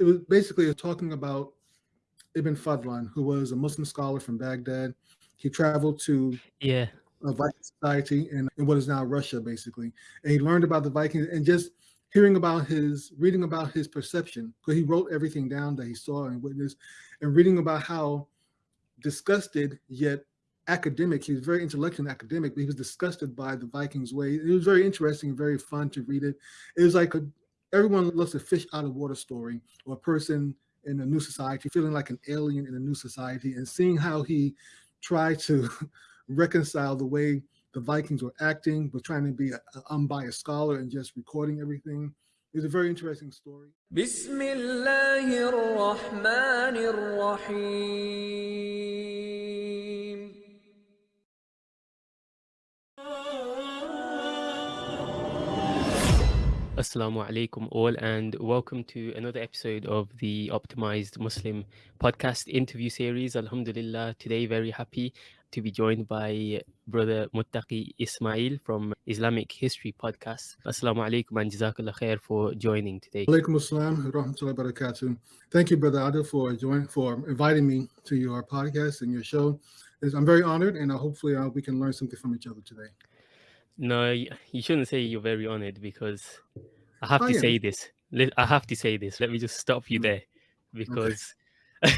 it was basically talking about Ibn Fadlan, who was a Muslim scholar from Baghdad. He traveled to yeah. a Viking society in, in what is now Russia, basically, and he learned about the Vikings and just hearing about his reading about his perception because he wrote everything down that he saw and witnessed and reading about how disgusted yet academic he was very intellectual and academic but he was disgusted by the vikings way. It was very interesting and very fun to read it. It was like a, everyone loves a fish out of water story or a person in a new society feeling like an alien in a new society and seeing how he tried to reconcile the way the Vikings were acting, but trying to be an unbiased scholar and just recording everything. It's a very interesting story. Assalamu alaikum all and welcome to another episode of the Optimized Muslim podcast interview series. Alhamdulillah, today very happy to be joined by brother Muttaqi Ismail from Islamic History Podcast. Assalamu alaikum and jazakallah khair for joining today. Alaikum assalam rahmatullahi barakatuh. Thank you, brother Adil, for joining, for inviting me to your podcast and your show. I'm very honored and hopefully uh, we can learn something from each other today. No, you shouldn't say you're very honored because I have to say this. I have to say this. Let me just stop you mm. there because okay.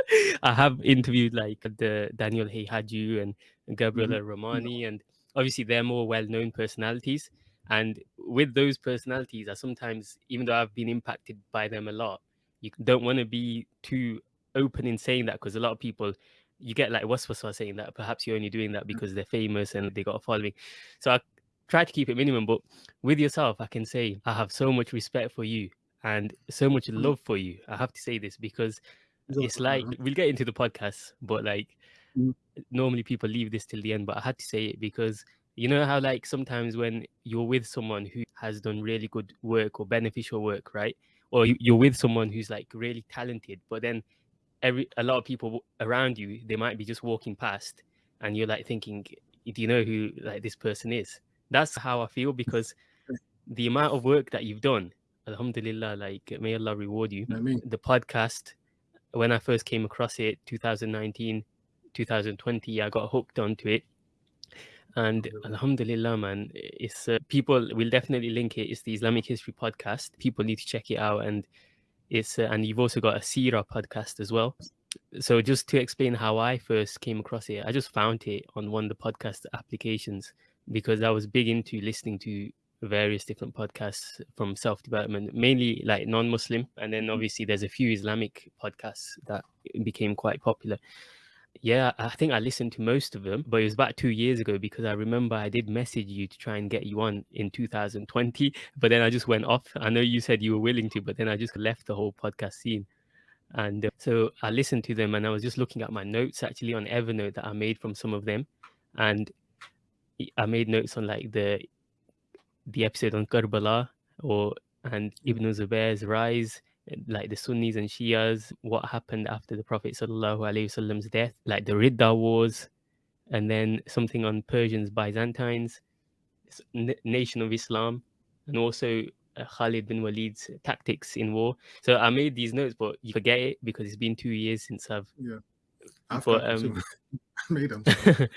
I have interviewed like the Daniel Haqiqatjou and Gabriel Al mm-hmm. Romani, and obviously they're more well-known personalities. And with those personalities, I sometimes, even though I've been impacted by them a lot, you don't want to be too open in saying that because a lot of people you get like what's what's saying that perhaps you're only doing that mm. because they're famous and they got a following. So I try to keep it minimum, but with yourself, I can say I have so much respect for you and so much mm. love for you. I have to say this because it's like we'll get into the podcast, but like mm. normally people leave this till the end, but I had to say it because you know how like sometimes when you're with someone who has done really good work or beneficial work, right? Or you're with someone who's like really talented, but then every a lot of people around you they might be just walking past and you're like thinking do you know who like this person is? That's how i feel because the amount of work that you've done alhamdulillah like may allah reward you. I mean. the podcast when i first came across it 2019 2020 i got hooked onto it. And alhamdulillah man it's uh, people will definitely link it. It's the islamic history podcast. People need to check it out and it's uh, and you've also got a Sira podcast as well. So just to explain how I first came across it, I just found it on one of the podcast applications because I was big into listening to various different podcasts from self development, mainly like non Muslim, and then mm. obviously there's a few Islamic podcasts that became quite popular. Yeah, I think I listened to most of them, but it was about two years ago because I remember I did message you to try and get you on in 2020, but then I just went off. I know you said you were willing to, but then I just left the whole podcast scene. And uh, so I listened to them and I was just looking at my notes actually on Evernote that I made from some of them. And I made notes on like the the episode on Karbala or and Ibn Zubair's rise like the Sunnis and Shias, what happened after the Prophet Wasallam's death, like the Ridda Wars, and then something on Persians, Byzantines, Nation of Islam, and also uh, Khalid bin Walid's tactics in war. So I made these notes, but you forget it because it's been two years since I've. Yeah. I've but, um, made them.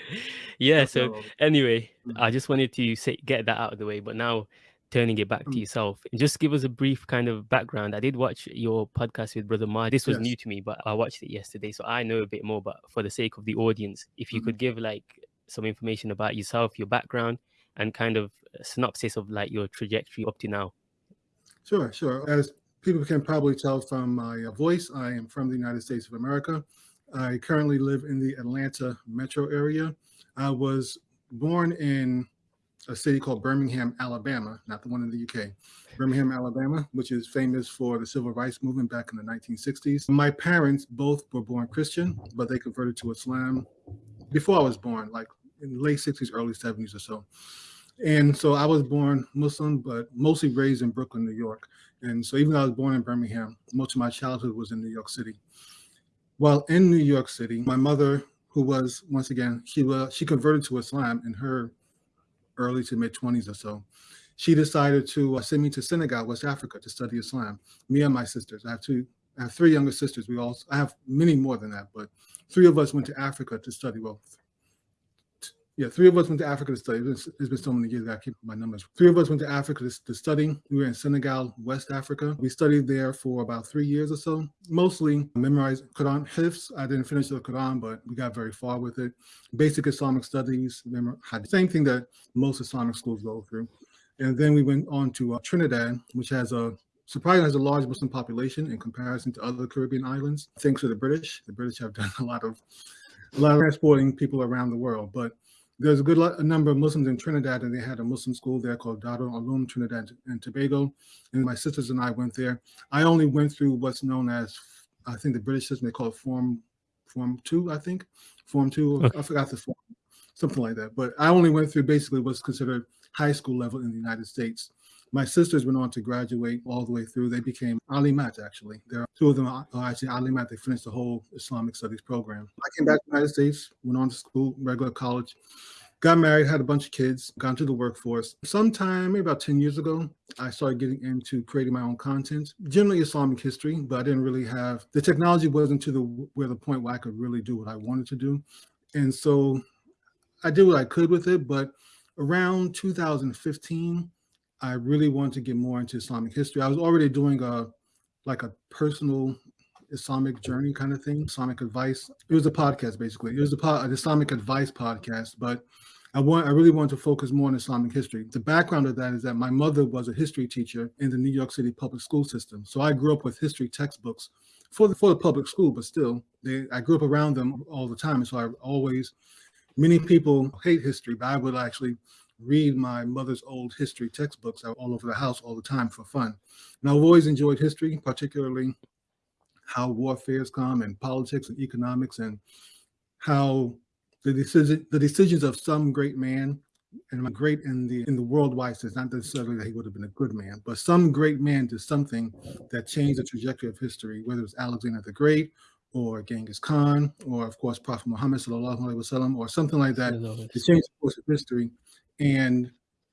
yeah. So anyway, mm. I just wanted to say get that out of the way, but now turning it back mm. to yourself. and Just give us a brief kind of background. I did watch your podcast with Brother Ma. This was yes. new to me, but I watched it yesterday, so I know a bit more. But for the sake of the audience, if you mm-hmm. could give like some information about yourself, your background, and kind of a synopsis of like your trajectory up to now. Sure, sure. As people can probably tell from my uh, voice, I am from the United States of America. I currently live in the Atlanta metro area. I was born in a city called Birmingham, Alabama, not the one in the UK. Birmingham, Alabama, which is famous for the civil rights movement back in the 1960s. My parents both were born Christian, but they converted to Islam before I was born, like in the late 60s, early 70s or so. And so I was born Muslim, but mostly raised in Brooklyn, New York. And so even though I was born in Birmingham, most of my childhood was in New York City. While in New York City, my mother, who was once again, she was she converted to Islam in her early to mid 20s or so. she decided to uh, send me to Senegal, West Africa, to study Islam. Me and my sisters. I have two. I have three younger sisters. We all. I have many more than that, but three of us went to Africa to study. Well, yeah, three of us went to Africa to study. It's, it's been so many years that I keep my numbers. Three of us went to Africa to, to, study. We were in Senegal, West Africa. We studied there for about three years or so, mostly memorized Quran hifz. I didn't finish the Quran, but we got very far with it. Basic Islamic studies, same thing that most Islamic schools go through. And then we went on to uh, Trinidad, which has a surprisingly has a large Muslim population in comparison to other Caribbean islands. Thanks to the British, the British have done a lot of a lot of transporting people around the world, but there's a good a number of Muslims in Trinidad, and they had a Muslim school there called Darul Uloom Trinidad and Tobago. And my sisters and I went there. I only went through what's known as, I think the British system, they call it Form Form Two, I think, Form Two. Okay. I forgot the form, something like that. But I only went through basically what's considered high school level in the United States. My sisters went on to graduate all the way through. They became alimat, actually. There are two of them are actually alimat. They finished the whole Islamic studies program. I came back to the United States, went on to school, regular college, got married, had a bunch of kids, got into the workforce. Sometime, maybe about 10 years ago, I started getting into creating my own content, generally Islamic history, but I didn't really have, the technology wasn't to the where the point where I could really do what I wanted to do. And so I did what I could with it, but around 2015, I really wanted to get more into Islamic history. I was already doing a like a personal Islamic journey kind of thing, Islamic advice. It was a podcast basically. It was a pod, an Islamic advice podcast, but I want I really wanted to focus more on Islamic history. The background of that is that my mother was a history teacher in the New York City public school system. So I grew up with history textbooks for the for the public school, but still they I grew up around them all the time. And so I always many people hate history, but I would actually read my mother's old history textbooks all over the house all the time for fun. And I've always enjoyed history, particularly how warfares come and politics and economics and how the decision the decisions of some great man and great in the in the worldwide sense, not necessarily that he would have been a good man, but some great man did something that changed the trajectory of history, whether it's Alexander the Great or Genghis Khan, or of course Prophet Muhammad sallallahu alaihi wasallam, or something like that to change the course of history. And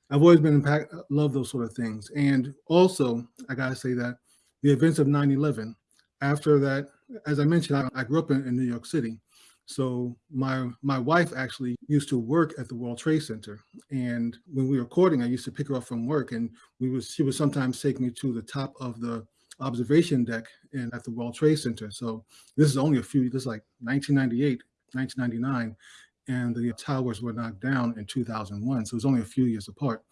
I've always been impact, love those sort of things. And also, I gotta say that the events of 9-11, after that, as I mentioned, I, I grew up in, in, New York City. So my my wife actually used to work at the World Trade Center. And when we were recording, I used to pick her up from work and we was she would sometimes take me to the top of the observation deck and at the World Trade Center. So this is only a few, this is like 1998, 1999 and the towers were knocked down in 2001. So it was only a few years apart.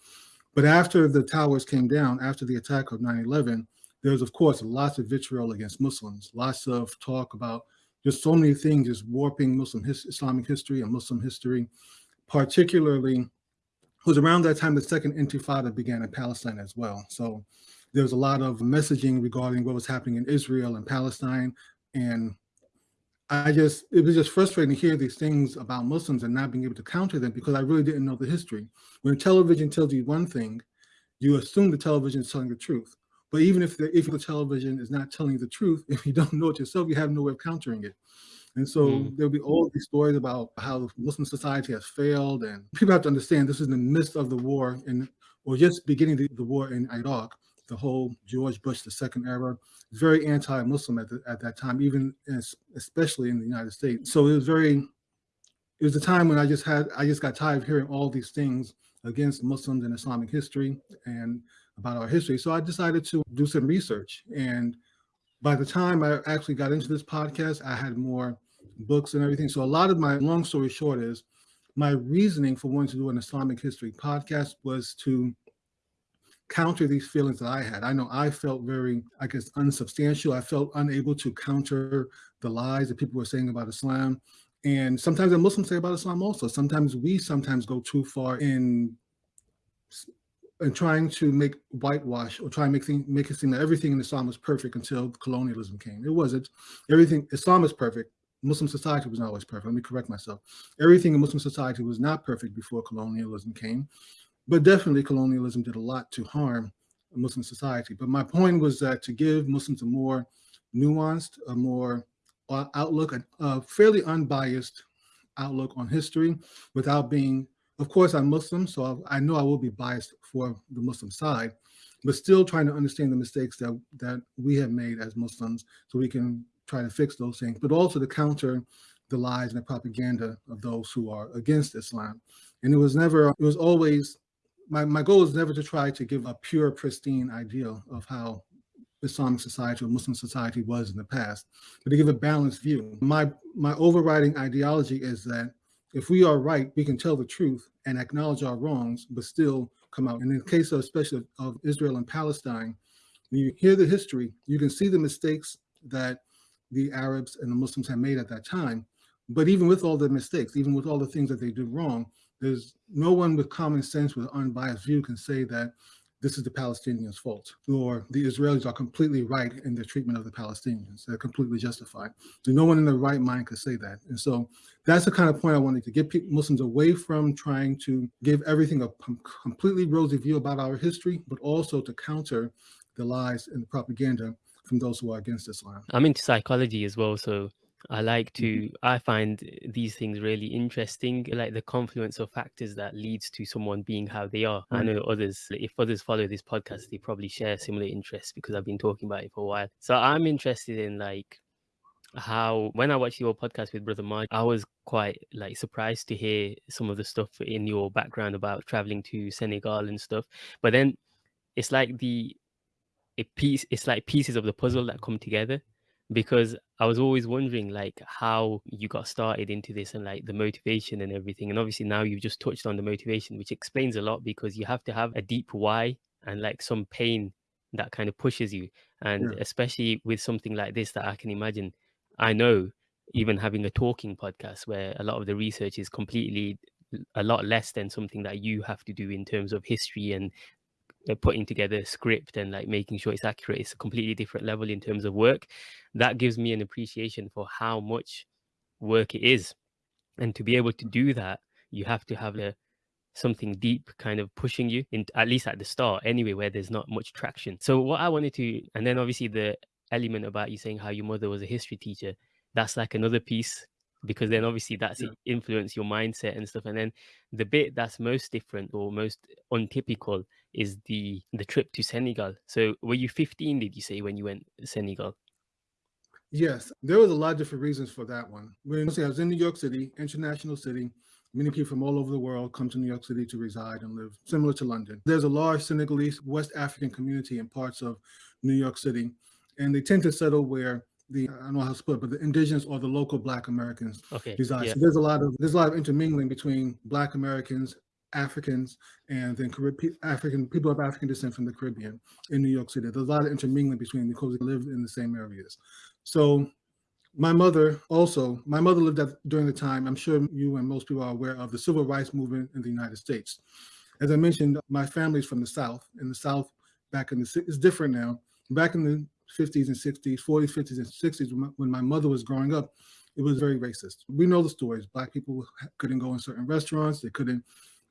But after the towers came down, after the attack of 9-11, there was, of course, lots of vitriol against Muslims, lots of talk about just so many things, just warping Muslim his, Islamic history and Muslim history. Particularly, it was around that time the second intifada began in Palestine as well. So there was a lot of messaging regarding what was happening in Israel and Palestine and I just, it was just frustrating to hear these things about Muslims and not being able to counter them because I really didn't know the history. When television tells you one thing, you assume the television is telling the truth. But even if the, if the television is not telling the truth, if you don't know it yourself, you have no way of countering it. And so mm. there'll be all these stories about how Muslim society has failed. And people have to understand this is in the midst of the war and or just beginning the, the war in Iraq the whole George Bush the second era, very anti-Muslim at, at that time, even especially in the United States. So it was very, it was a time when I just had, I just got tired of hearing all these things against Muslims and Islamic history and about our history. So I decided to do some research. And by the time I actually got into this podcast, I had more books and everything. So a lot of my long story short is my reasoning for wanting to do an Islamic history podcast was to counter these feelings that I had. I know I felt very, I guess, unsubstantial. I felt unable to counter the lies that people were saying about Islam. And sometimes the Muslims say about Islam also. Sometimes we sometimes go too far in in trying to make whitewash or try and make things, make it seem that everything in Islam was perfect until colonialism came. It wasn't. Everything Islam is perfect. Muslim society was not always perfect. Let me correct myself. Everything in Muslim society was not perfect before colonialism came. But definitely colonialism did a lot to harm Muslim society. But my point was that to give Muslims a more nuanced, a more uh, outlook, a, a fairly unbiased outlook on history without being of course, I'm Muslim, so I know I will be biased for the Muslim side, but still trying to understand the mistakes that, that we have made as Muslims so we can try to fix those things, but also to counter the lies and the propaganda of those who are against Islam. And it was never, it was always, my, my goal is never to try to give a pure, pristine ideal of how Islamic society or Muslim society was in the past, but to give a balanced view. My, my overriding ideology is that if we are right, we can tell the truth and acknowledge our wrongs, but still come out. And in the case of especially of Israel and Palestine, when you hear the history, you can see the mistakes that the Arabs and the Muslims had made at that time. But even with all the mistakes, even with all the things that they did wrong, there's no one with common sense, with unbiased view can say that this is the Palestinians' fault, or the Israelis are completely right in their treatment of the Palestinians. They're completely justified. So no one in their right mind could say that. And so that's the kind of point I wanted to get people, Muslims away from trying to give everything a completely rosy view about our history, but also to counter the lies and the propaganda from those who are against Islam. I'm into psychology as well, so I like to, Mhm. I find these things really interesting, like the confluence of factors that leads to someone being how they are. I know others, if others follow this podcast, they probably share similar interests because I've been talking about it for a while. So I'm interested in like how, when I watched your podcast with Brother Mark, I was quite like surprised to hear some of the stuff in your background about traveling to Senegal and stuff. But then it's like the a piece it's like pieces of the puzzle that come together because I was always wondering like how you got started into this and like the motivation and everything. And obviously now you've just touched on the motivation, which explains a lot because you have to have a deep why and like some pain that kind of pushes you. And Yeah. especially with something like this that I can imagine, I know even having a talking podcast where a lot of the research is completely a lot less than something that you have to do in terms of history and uh, putting together a script and like making sure it's accurate it's a completely different level in terms of work. That gives me an appreciation for how much work it is. And to be able to do that you have to have a something deep kind of pushing you in at least at the start anyway where there's not much traction. So what i wanted to and then obviously the element about you saying how your mother was a history teacher that's like another piece because then obviously that's Yeah. influence your mindset and stuff and then the bit that's most different or most untypical is the the trip to senegal so were you 15 did you say when you went to senegal Yes, there was a lot of different reasons for that one. When I was in New York City, international city, many people from all over the world come to New York City to reside and live, similar to London. There's a large Senegalese West African community in parts of New York City, and they tend to settle where the I don't know how to put it, but the indigenous or the local Black Americans okay reside. yeah So there's a lot of there's a lot of intermingling between Black Americans, Africans, and then Carib- African people of African descent from the Caribbean in New York City. There's a lot of intermingling between because they live in the same areas. So my mother also, my mother lived at, during the time, I'm sure you and most people are aware of the civil rights movement in the United States. As I mentioned, my family's from the South. In the South, back in the, it's different now. Back in the 50s and 60s, 40s, 50s, and 60s, when my, mother was growing up, it was very racist. We know the stories. Black people couldn't go in certain restaurants. They couldn't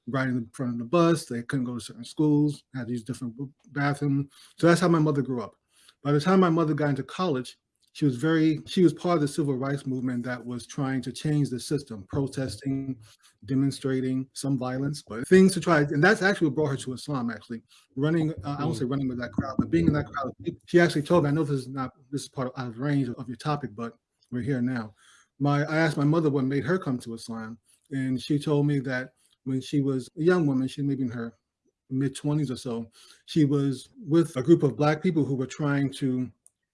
ride in the front of the bus. They couldn't go to certain schools, had these different bathrooms. So that's how my mother grew up. By the time my mother got into college, she was very she was part of the civil rights movement that was trying to change the system protesting demonstrating some violence but things to try and that's actually what brought her to islam actually running uh, i won't Mm. say running with that crowd but being in that crowd she actually told me i know this is not this is part of out of range of your topic but we're here now my i asked my mother what made her come to islam and she told me that when she was a young woman she maybe in her mid 20s or so she was with a group of black people who were trying to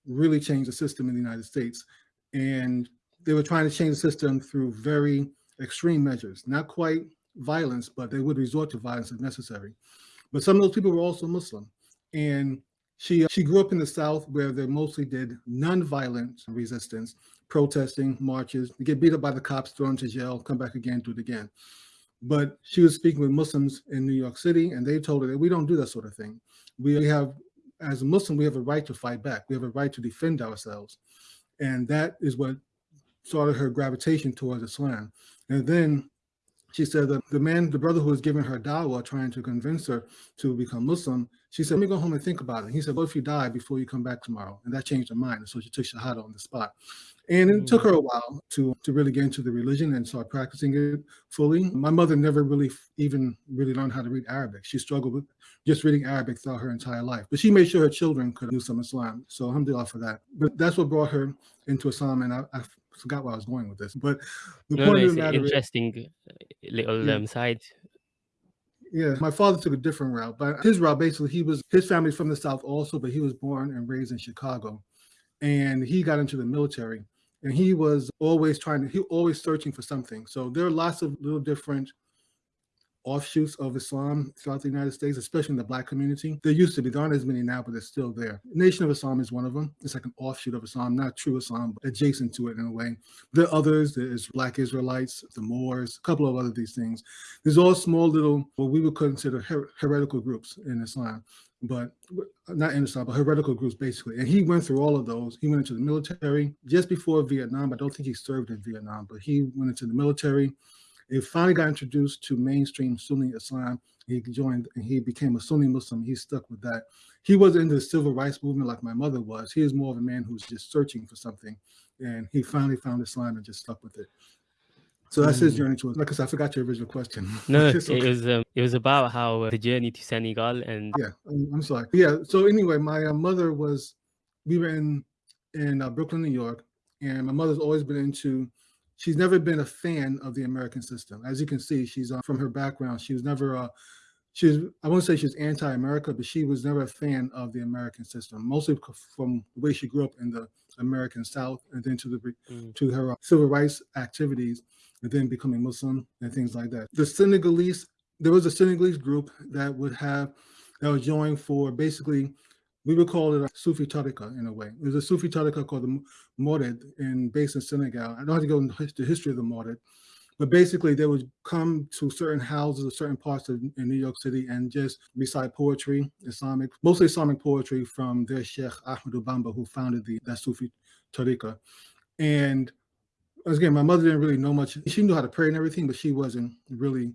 really change the system in the United States. And they were trying to change the system through very extreme measures, not quite violence, but they would resort to violence if necessary. But some of those people were also Muslim. And she, uh, she grew up in the South where they mostly did nonviolent resistance, protesting, marches, they get beat up by the cops, thrown to jail, come back again, do it again. But she was speaking with Muslims in New York City, and they told her that we don't do that sort of thing. We have as a Muslim, we have a right to fight back. We have a right to defend ourselves. And that is what started her gravitation towards Islam. And then she said that the man, the brother who was giving her dawah, trying to convince her to become Muslim, She said, let me go home and think about it. He said, what if you die before you come back tomorrow? And that changed her mind. And so she took Shahada on the spot. And it took Mm. her a while to, to really get into the religion and start practicing it fully. My mother never really even really learned how to read Arabic. She struggled with just reading Arabic throughout her entire life. But she made sure her children could do some Islam. So alhamdulillah for that. But that's what brought her into Islam. And I, I forgot where I was going with this. But the No, no, of the matter is, interesting uh, little Yeah. um, side. Yeah, my father took a different route, but his route basically he was his family's from the south also, but he was born and raised in Chicago, and he got into the military, and he was always trying to he always searching for something. So there are lots of little different offshoots of Islam throughout the United States, especially in the black community. There used to be, there aren't as many now, but they're still there. Nation of Islam is one of them. It's like an offshoot of Islam, not true Islam, but adjacent to it in a way. There are others, there's black Israelites, the Moors, a couple of other these things. There's all small little, what we would consider her- heretical groups in Islam, but not in Islam, but heretical groups basically. And he went through all of those. He went into the military just before Vietnam. I don't think he served in Vietnam, but he went into the military. He finally got introduced to mainstream Sunni Islam. He joined and he became a Sunni Muslim. He stuck with that. He wasn't into the civil rights movement like my mother was. He is more of a man who's just searching for something. And he finally found Islam and just stuck with it. So that's his Mm. journey to it. Like I said, I forgot your original question. No, It's it was um, it was about how uh, the journey to Senegal and Yeah, I'm, I'm sorry. Yeah. So anyway, my uh, mother was. We were in in uh, Brooklyn, New York, and my mother's always been into. She's never been a fan of the American system. As you can see, she's uh, from her background. She was never. Uh, she was. I won't say she was anti-America, but she was never a fan of the American system. Mostly from the way she grew up in the American South, and then to the Mm. to her uh, civil rights activities, and then becoming Muslim and things like that. The Senegalese, there was a Senegalese group that would have that was joined for basically, we would call it a Sufi Tariqa in a way. There's a Sufi Tariqa called the Mouride in based in Senegal. I don't have to go into the history of the Mouride, but basically they would come to certain houses or certain parts of in New York City and just recite poetry, Islamic, mostly Islamic poetry from their Sheikh Ahmed Bamba, who founded the that Sufi Tariqa. And again, my mother didn't really know much. She knew how to pray and everything, but she wasn't really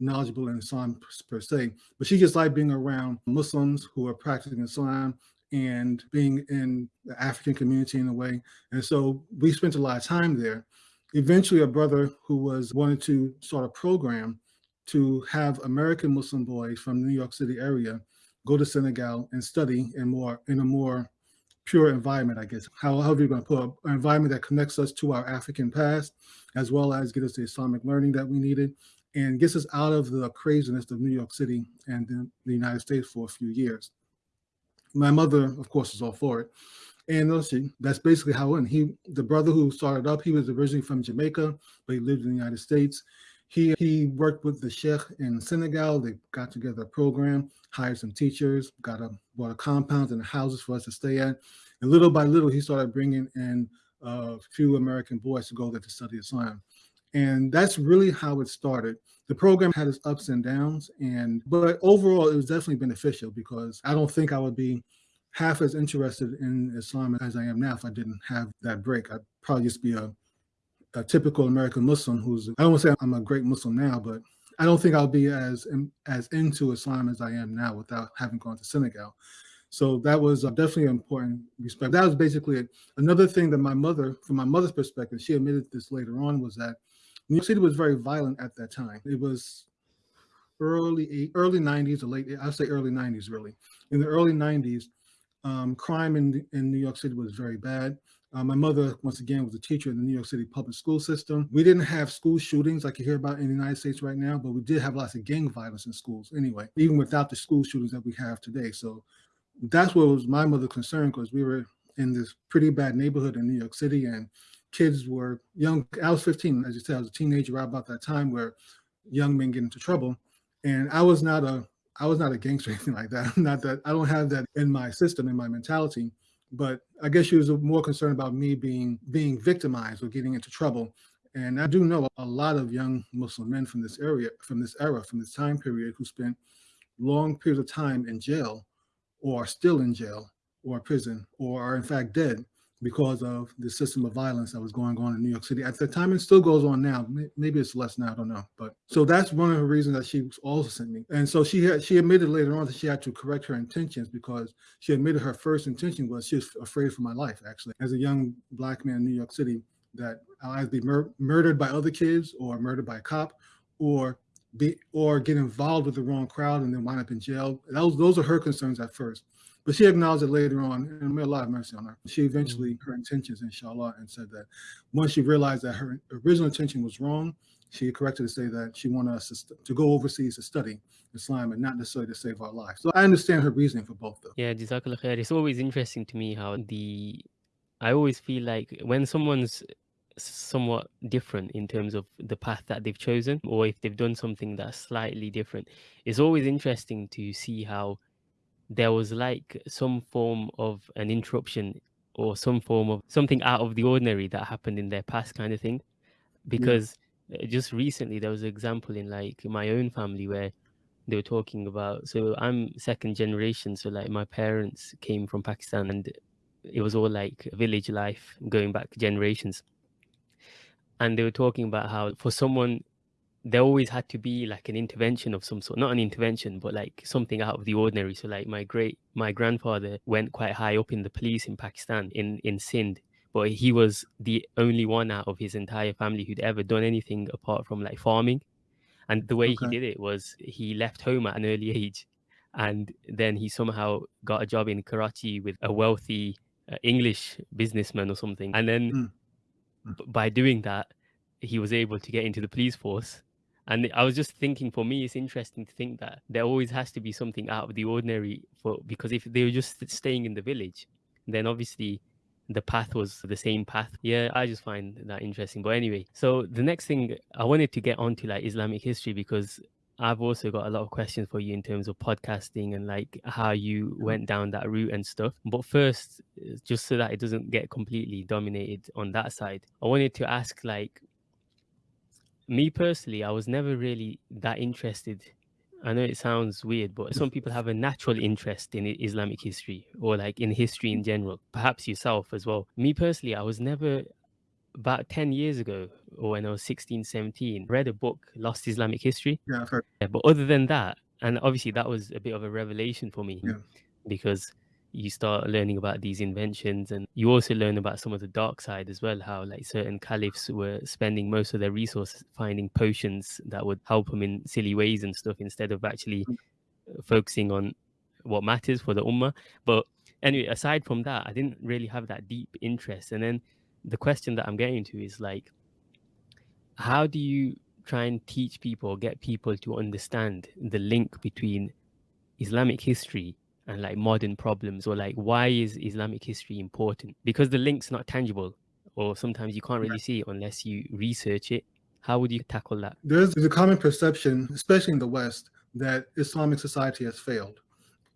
knowledgeable in Islam per se. But she just liked being around Muslims who are practicing Islam and being in the African community in a way. And so we spent a lot of time there. Eventually, a brother who was wanted to start a program to have American Muslim boys from the New York City area go to Senegal and study in more in a more pure environment, I guess. How however you're going to put it, an environment that connects us to our African past, as well as get us the Islamic learning that we needed, and gets us out of the craziness of New York City and the, the United States for a few years. My mother, of course, is all for it. And see, that's basically how it went. He, the brother who started up, he was originally from Jamaica, but he lived in the United States. He he worked with the sheikh in Senegal. They got together a program, hired some teachers, got a bought a compound and houses for us to stay at. And little by little, he started bringing in a few American boys to go there to study Islam. And that's really how it started. The program had its ups and downs, and but overall, it was definitely beneficial because I don't think I would be half as interested in Islam as I am now if I didn't have that break. I'd probably just be a, a typical American Muslim who's, I don't want to say I'm a great Muslim now, but I don't think I'll be as as into Islam as I am now without having gone to Senegal. So that was uh, definitely an important respect. That was basically it. Another thing that my mother, from my mother's perspective, she admitted this later on, was that New York City was very violent at that time. It was early eight, early 90s or late, I'll say early 90s really. In the early 90s, um, crime in, in New York City was very bad. Uh, my mother, once again, was a teacher in the New York City public school system. We didn't have school shootings like you hear about in the United States right now, but we did have lots of gang violence in schools anyway, even without the school shootings that we have today. So that's what was my mother's concern because we were in this pretty bad neighborhood in New York City and kids were young. I was 15, as you said, I was a teenager right about that time where young men get into trouble. And I was not a I was not a gangster or anything like that. Not that I don't have that in my system, in my mentality. But I guess she was more concerned about me being being victimized or getting into trouble. And I do know a lot of young Muslim men from this area, from this era, from this time period, who spent long periods of time in jail, or are still in jail, or prison, or are in fact dead because of the system of violence that was going on in New York City at the time. It still goes on now. Maybe it's less now. I don't know. But so that's one of the reasons that she also sent me. And so she had she admitted later on that she had to correct her intentions because she admitted her first intention was she was afraid for my life. Actually, as a young black man in New York City, that I'll either be mur murdered by other kids or murdered by a cop, or be or get involved with the wrong crowd and then wind up in jail. Those those are her concerns at first. But she acknowledged it later on, and may Allah have mercy on her. She eventually, mm -hmm. her intentions, inshallah, and said that once she realized that her original intention was wrong, she corrected to say that she wanted us to, to go overseas to study Islam and not necessarily to save our lives. So I understand her reasoning for both though. Yeah, Jazakallah khair. It's always interesting to me how the, I always feel like when someone's somewhat different in terms of the path that they've chosen, or if they've done something that's slightly different, it's always interesting to see how there was like some form of an interruption or some form of something out of the ordinary that happened in their past kind of thing hmm. because yeah. just recently there was an example in like my own family where they were talking about so i'm second generation so like my parents came from pakistan and it was all like village life going back generations and they were talking about how for someone there always had to be like an intervention of some sort not an intervention but like something out of the ordinary so like my great my grandfather went quite high up in the police in pakistan in in sindh but he was the only one out of his entire family who'd ever done anything apart from like farming and the way okay. he did it was he left home at an early age and then he somehow got a job in karachi with a wealthy uh, english businessman or something and then mm. by doing that he was able to get into the police force and I was just thinking, for me, it's interesting to think that there always has to be something out of the ordinary for because if they were just staying in the village, then obviously the path was the same path. Yeah, I just find that interesting. But anyway, so the next thing I wanted to get onto like Islamic history because I've also got a lot of questions for you in terms of podcasting and like how you went down that route and stuff. But first, just so that it doesn't get completely dominated on that side, I wanted to ask like me personally, I was never really that interested. I know it sounds weird, but some people have a natural interest in Islamic history or like in history in general, perhaps yourself as well. Me personally, I was never about 10 years ago or when I was 16, 17, read a book, Lost Islamic History. Yeah. Yeah, but other than that, and obviously that was a bit of a revelation for me yeah. because you start learning about these inventions and you also learn about some of the dark side as well how like certain caliphs were spending most of their resources finding potions that would help them in silly ways and stuff instead of actually mm. focusing on what matters for the ummah but anyway aside from that i didn't really have that deep interest and then the question that i'm getting to is like how do you try and teach people get people to understand the link between islamic history and like modern problems or like why is islamic history important? Because the link's not tangible or sometimes you can't really see it unless you research it. How would you tackle that? There's, there's a common perception especially in the west that islamic society has failed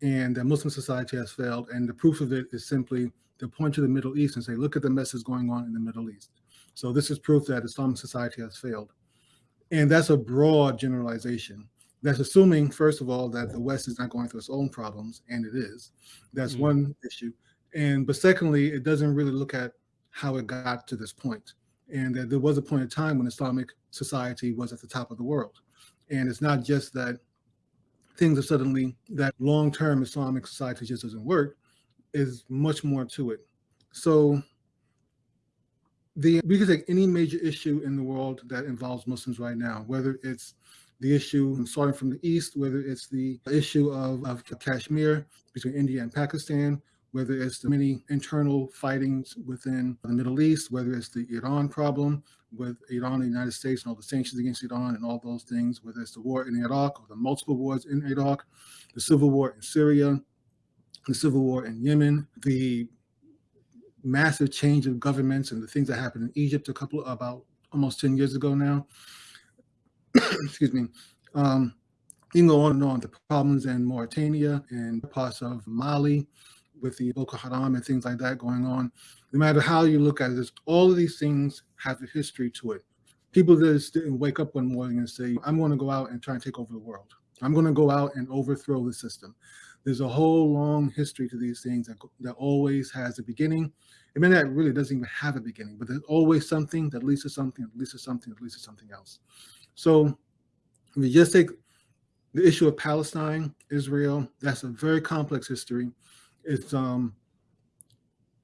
and that muslim society has failed and the proof of it is simply to point to the middle east and say look at the mess messes going on in the middle east. So this is proof that islamic society has failed. And that's a broad generalization that's assuming, first of all, that the West is not going through its own problems, and it is. That's mm-hmm. one issue. And but secondly, it doesn't really look at how it got to this point, and that there was a point in time when Islamic society was at the top of the world. And it's not just that things are suddenly that long-term Islamic society just doesn't work. Is much more to it. So the we could take any major issue in the world that involves Muslims right now, whether it's the issue starting from the east, whether it's the issue of, of Kashmir between India and Pakistan, whether it's the many internal fightings within the Middle East, whether it's the Iran problem with Iran and the United States and all the sanctions against Iran and all those things, whether it's the war in Iraq or the multiple wars in Iraq, the civil war in Syria, the civil war in Yemen, the massive change of governments and the things that happened in Egypt a couple about almost 10 years ago now. excuse me, um, you can go on and on, the problems in Mauritania and parts of Mali with the Boko Haram and things like that going on. No matter how you look at it, all of these things have a history to it. People just didn't wake up one morning and say, I'm going to go out and try and take over the world. I'm going to go out and overthrow the system. There's a whole long history to these things that, that always has a beginning It may not really doesn't even have a beginning, but there's always something that leads to something, that leads to something, that leads to something else. So we just take the issue of Palestine, Israel, that's a very complex history. It's um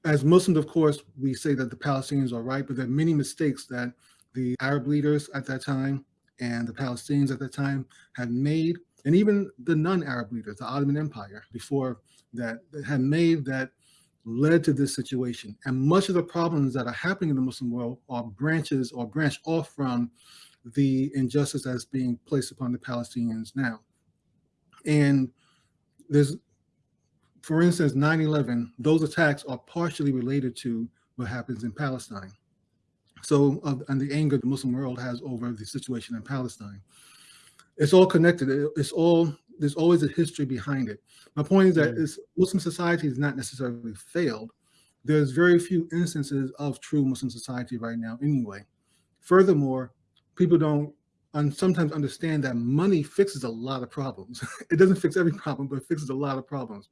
as Muslims, of course, we say that the Palestinians are right, but there are many mistakes that the Arab leaders at that time and the Palestinians at that time had made, and even the non-Arab leaders, the Ottoman Empire before that, that had made that led to this situation. And much of the problems that are happening in the Muslim world are branches or branch off from the injustice that's being placed upon the Palestinians now. And there's, for instance, 9-11, those attacks are partially related to what happens in Palestine. So, uh, and the anger the Muslim world has over the situation in Palestine. It's all connected. It's all, there's always a history behind it. My point is that mm. Muslim society has not necessarily failed. There's very few instances of true Muslim society right now anyway. Furthermore, people don't and sometimes understand that money fixes a lot of problems. it doesn't fix every problem, but it fixes a lot of problems.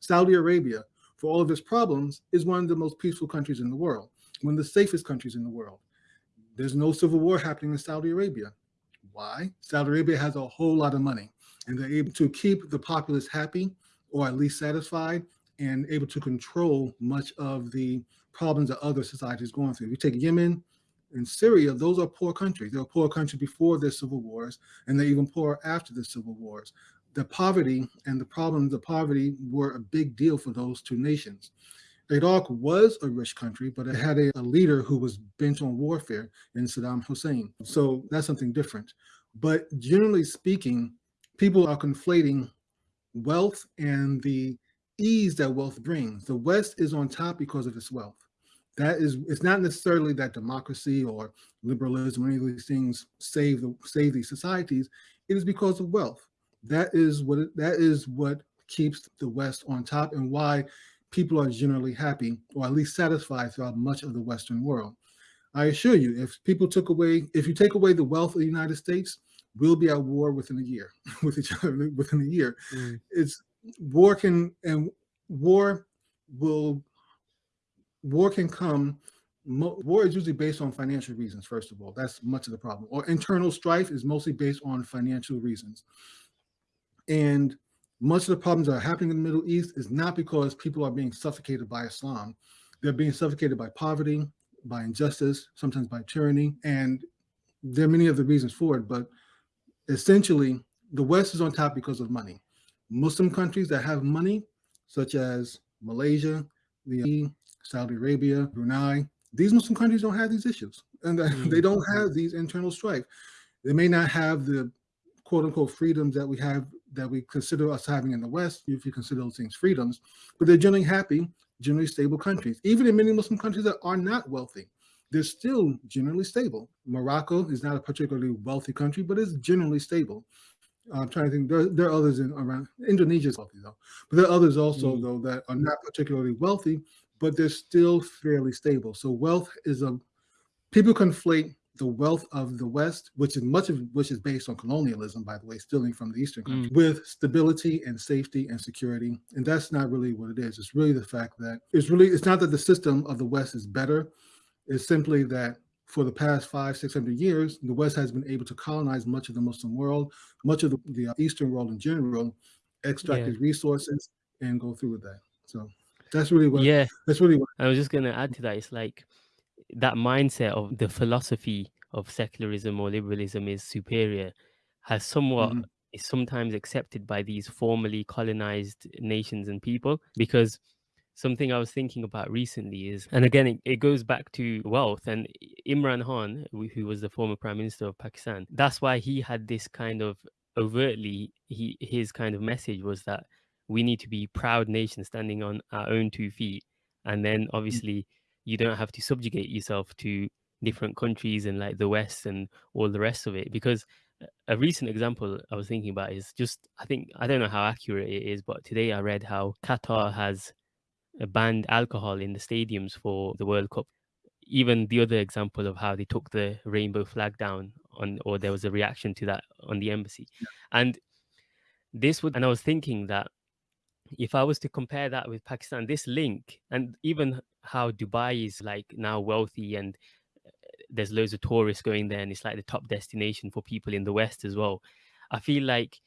Saudi Arabia, for all of its problems, is one of the most peaceful countries in the world, one of the safest countries in the world. There's no civil war happening in Saudi Arabia. Why? Saudi Arabia has a whole lot of money and they're able to keep the populace happy or at least satisfied and able to control much of the problems that other societies are going through. You take Yemen, in Syria, those are poor countries. They were poor countries before their civil wars, and they're even poor after the civil wars. The poverty and the problems of poverty were a big deal for those two nations. Iraq was a rich country, but it had a, a leader who was bent on warfare in Saddam Hussein. So that's something different. But generally speaking, people are conflating wealth and the ease that wealth brings. The West is on top because of its wealth that is it's not necessarily that democracy or liberalism or any of these things save the save these societies. It is because of wealth. That is what it, that is what keeps the west on top and why people are generally happy or at least satisfied throughout much of the western world. I assure you if people took away if you take away the wealth of the united states we'll be at war within a year with each other within a year. Mm. it's war can and war will war can come war is usually based on financial reasons first of all. That's much of the problem. Or internal strife is mostly based on financial reasons. And much of the problems that are happening in the middle east is not because people are being suffocated by islam. They're being suffocated by poverty by injustice sometimes by tyranny and there are many other reasons for it but essentially the west is on top because of money. Muslim countries that have money such as malaysia the Saudi Arabia, Brunei. These Muslim countries don't have these issues and mm. they don't have these internal strife. They may not have the quote unquote freedoms that we have that we consider us having in the West, if you consider those things freedoms, but they're generally happy, generally stable countries. Even in many Muslim countries that are not wealthy, they're still generally stable. Morocco is not a particularly wealthy country, but it's generally stable. I'm trying to think, there, there are others in around, Indonesia is wealthy though, but there are others also mm. though that are not particularly wealthy, but they're still fairly stable. So wealth is a, people conflate the wealth of the West, which is much of which is based on colonialism, by the way, stealing from the Eastern countries, mm. with stability and safety and security. And that's not really what it is. It's really the fact that it's really, it's not that the system of the West is better. It's simply that for the past five, 600 years, the West has been able to colonize much of the Muslim world, much of the, the Eastern world in general, extract yeah. its resources and go through with that. So that's really what. Yeah, that's really what. I was just gonna add to that. It's like that mindset of the philosophy of secularism or liberalism is superior has somewhat mm -hmm. is sometimes accepted by these formerly colonized nations and people because something I was thinking about recently is, and again, it, it, goes back to wealth. And Imran Khan, who was the former prime minister of Pakistan, that's why he had this kind of overtly, he his kind of message was that we need to be proud nation standing on our own two feet. And then mm. obviously you don't have to subjugate yourself to different countries and like the west and all the rest of it. Because a recent example i was thinking about is just i think i don't know how accurate it is but today i read how qatar has banned alcohol in the stadiums for the world cup. Even the other example of how they took the rainbow flag down on or there was a reaction to that on the embassy. And this would and i was thinking that if I was to compare that with Pakistan, this link and even how Dubai is like now wealthy and uh, there's loads of tourists going there and it's like the top destination for people in the West as well. I feel like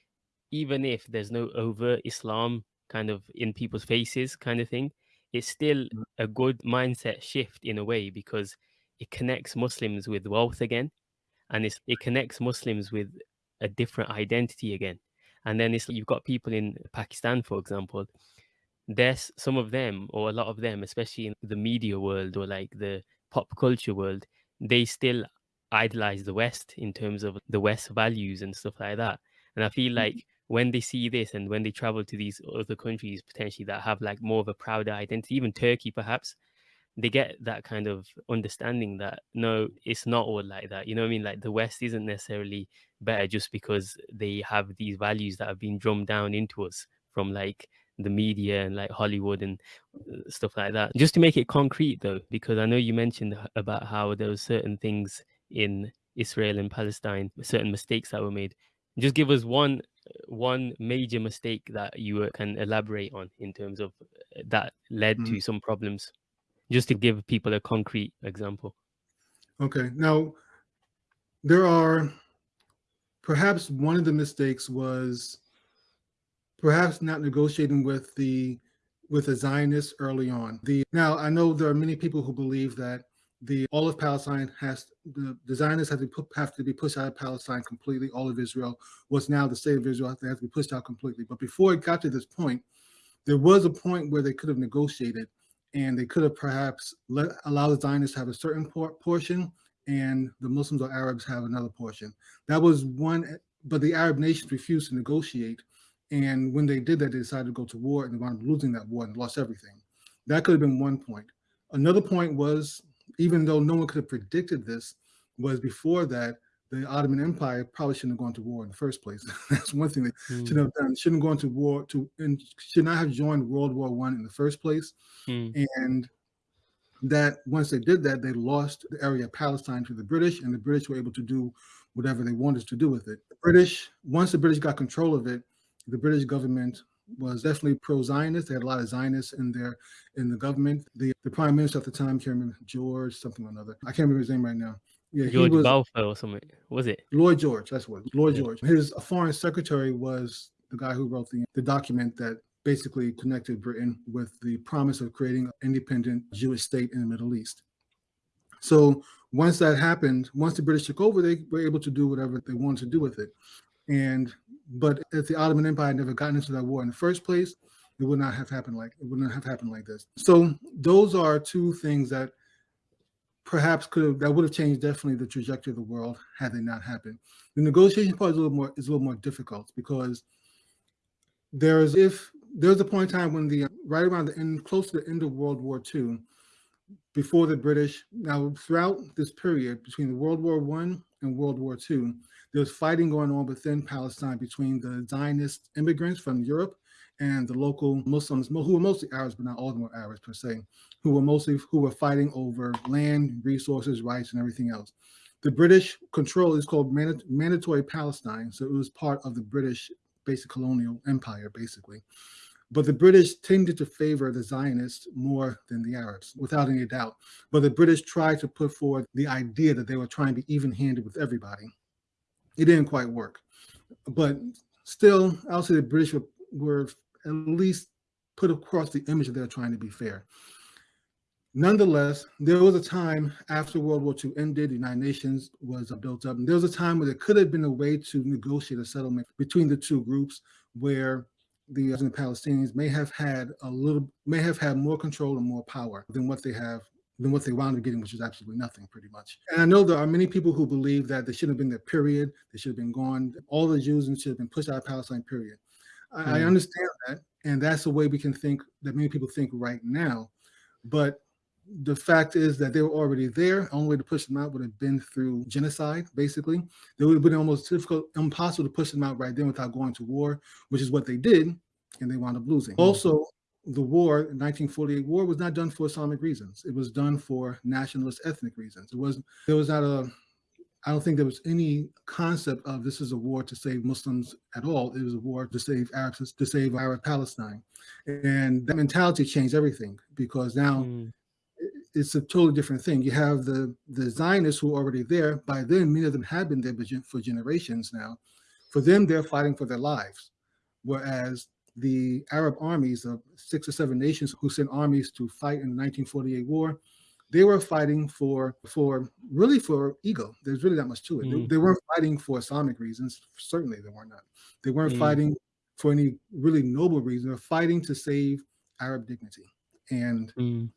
even if there's no overt Islam kind of in people's faces kind of thing, it's still Mm. a good mindset shift in a way because it connects Muslims with wealth again and it's, it connects Muslims with a different identity again. And then it's you've got people in Pakistan, for example, there's some of them or a lot of them, especially in the media world or like the pop culture world, they still idolize the West in terms of the West values and stuff like that. And I feel Mhm. like when they see this and when they travel to these other countries potentially that have like more of a prouder identity, even Turkey perhaps, they get that kind of understanding that no, it's not all like that. You know what I mean? Like the West isn't necessarily better just because they have these values that have been drummed down into us from like the media and like Hollywood and uh, stuff like that. Just to make it concrete though, because I know you mentioned about how there were certain things in Israel and Palestine, certain mistakes that were made. Just give us one one major mistake that you uh, can elaborate on in terms of uh, that led Mhm. to some problems just to give people a concrete example. Okay. Now, there are perhaps one of the mistakes was perhaps not negotiating with the with the Zionists early on. The now I know there are many people who believe that the all of Palestine has the, the Zionists have to put, have to be pushed out of Palestine completely. All of Israel was now the state of Israel they have to be pushed out completely. But before it got to this point, there was a point where they could have negotiated and they could have perhaps let allow the Zionists to have a certain por- portion and the Muslims or Arabs have another portion. That was one, but the Arab nations refused to negotiate. And when they did that, they decided to go to war and they wound up losing that war and lost everything. That could have been one point. Another point was, even though no one could have predicted this, was before that, the Ottoman Empire probably shouldn't have gone to war in the first place. That's one thing they Mm, should have done. Shouldn't have gone to war to and should not have joined World War One in the first place. mm, And that once they did that, they lost the area of Palestine to the British, and the British were able to do whatever they wanted to do with it. The British, once the British got control of it, the British government was definitely pro-Zionist. They had a lot of Zionists in their in the government. The the prime minister at the time, can't remember George something or another. I can't remember his name right now. Yeah, George was Balfour or something, was it? Lloyd George. That's what Lloyd Yeah. George. His foreign secretary was the guy who wrote the the document that basically connected Britain with the promise of creating an independent Jewish state in the Middle East. So once that happened, once the British took over, they were able to do whatever they wanted to do with it. And but if the Ottoman Empire had never gotten into that war in the first place, it would not have happened like it would not have happened like this. So those are two things that perhaps could have that would have changed definitely the trajectory of the world had they not happened. The negotiation part is a little more is a little more difficult because there's if there's a point in time when the right around the end close to the end of World War II, before the British now throughout this period between World War One and World War II, there was fighting going on within Palestine between the Zionist immigrants from Europe and the local Muslims, who were mostly Arabs, but not all of them were Arabs per se, who were mostly who were fighting over land, resources, rights, and everything else. The British control is called Manda- Mandatory Palestine, so it was part of the British basic colonial empire, basically. But the British tended to favor the Zionists more than the Arabs, without any doubt. But the British tried to put forward the idea that they were trying to be even handed with everybody. It didn't quite work. But still, I'll say the British were, were at least put across the image that they're trying to be fair. Nonetheless, there was a time after World War II ended, the United Nations was built up, and there was a time where there could have been a way to negotiate a settlement between the two groups where the, Palestinians may have had a little, may have had more control and more power than what they have, than what they wound up getting, which is absolutely nothing, pretty much. And I know there are many people who believe that they shouldn't have been there, period. They should have been gone. All the Jews should have been pushed out of Palestine, period. I, I Mm. understand that, and that's the way we can think that many people think right now. But the fact is that they were already there. The only way to push them out would have been through genocide, basically. It would have been almost difficult, impossible to push them out right then without going to war, which is what they did, and they wound up losing. Also, the war, 1948 war, was not done for Islamic reasons. It was done for nationalist ethnic reasons. It was there was not a I don't think there was any concept of this is a war to save Muslims at all. It was a war to save Arabs, to save Arab Palestine. And that mentality changed everything because now Mm, it's a totally different thing. You have the the Zionists who are already there. By then, many of them have been there for generations now. For them, they're fighting for their lives, whereas the Arab armies of six or seven nations who sent armies to fight in the 1948 war, they were fighting for for really for ego. There's really not much to it. Mm. They, they, weren't fighting for Islamic reasons. Certainly, they were not. They weren't mm. fighting for any really noble reason. They're fighting to save Arab dignity, and mm.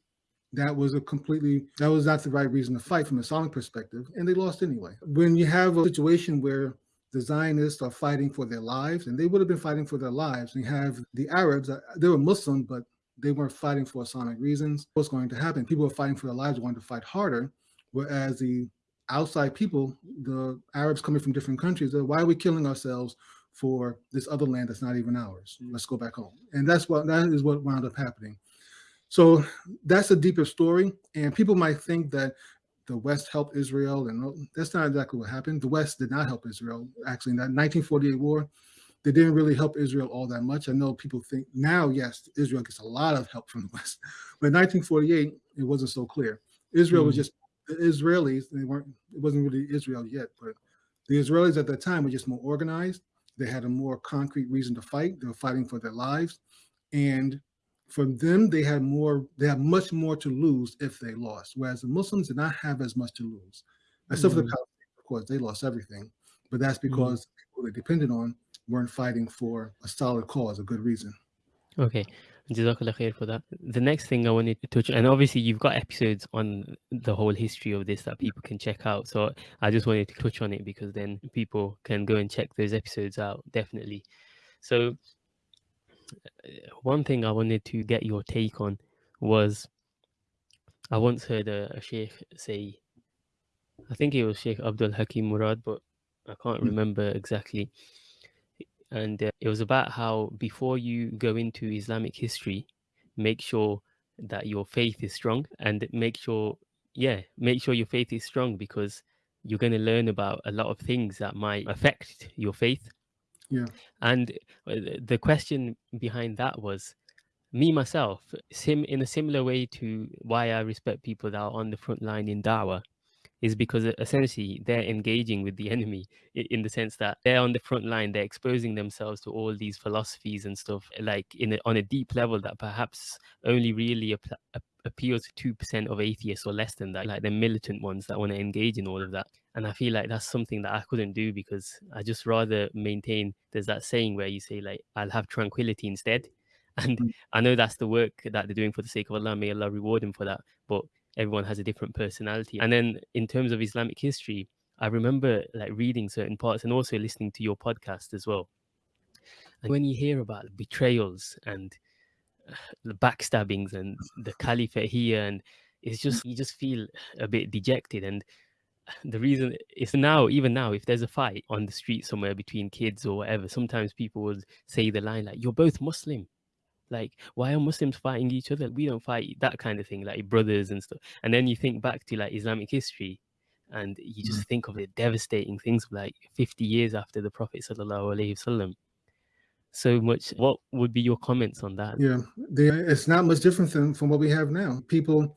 that was a completely that was not the right reason to fight from a Islamic perspective, and they lost anyway. When you have a situation where the Zionists are fighting for their lives, and they would have been fighting for their lives. And you have the Arabs, uh, they were Muslim, but they weren't fighting for Islamic reasons. What's going to happen? People are fighting for their lives, wanting to fight harder, whereas the outside people, the Arabs coming from different countries, why are we killing ourselves for this other land that's not even ours? Mm. Let's go back home. And that's what that is what wound up happening. So that's a deeper story. And people might think that the West helped Israel, and oh, that's not exactly what happened. The West did not help Israel. Actually, in that 1948 war, they didn't really help Israel all that much. I know people think now, yes, Israel gets a lot of help from the West, but in 1948, it wasn't so clear. Israel mm was just the Israelis. They weren't. It wasn't really Israel yet, but the Israelis at that time were just more organized. They had a more concrete reason to fight. They were fighting for their lives, and for them, they had more, they had much more to lose if they lost, whereas the Muslims did not have as much to lose. Except mm. for the mm. Palestinians, of course, they lost everything. But that's mm. because mm. people they depended on weren't fighting for a solid cause, a good reason. Okay. Jazakallah khair for that. The next thing I wanted to touch, and obviously you've got episodes on the whole history of this that people can check out. So I just wanted to touch on it because then people can go and check those episodes out, definitely. So one thing I wanted to get your take on was I once heard a, a sheikh say, I think it was Sheikh Abdul Hakim Murad, but I can't mm. remember exactly. And uh, it was about how before you go into Islamic history, make sure that your faith is strong and make sure, yeah, make sure your faith is strong because you're going to learn about a lot of things that might affect your faith yeah. And uh, the question behind that was me myself, sim in a similar way to why I respect people that are on the front line in Dawah, is because essentially they're engaging with the enemy in the sense that they're on the front line, they're exposing themselves to all these philosophies and stuff, like in a, on a deep level that perhaps only really appeals to 2% of atheists or less than that, like the militant ones that want to engage in all of that. And I feel like that's something that I couldn't do because I just rather maintain there's that saying where you say, like, I'll have tranquility instead. And mm. I know that's the work that they're doing for the sake of Allah. May Allah reward them for that. But everyone has a different personality. And then in terms of Islamic history, I remember like reading certain parts and also listening to your podcast as well. And when you hear about betrayals and the backstabbings and the caliphate here and it's just you just feel a bit dejected and the reason is now even now if there's a fight on the street somewhere between kids or whatever sometimes people would say the line like you're both muslim like why are muslims fighting each other we don't fight that kind of thing like brothers and stuff and then you think back to like islamic history and you just mm. think of the devastating things like 50 years after the prophet sallallahu alaihi wasallam so much. What would be your comments on that? Yeah, they, it's not much different than from what we have now. People,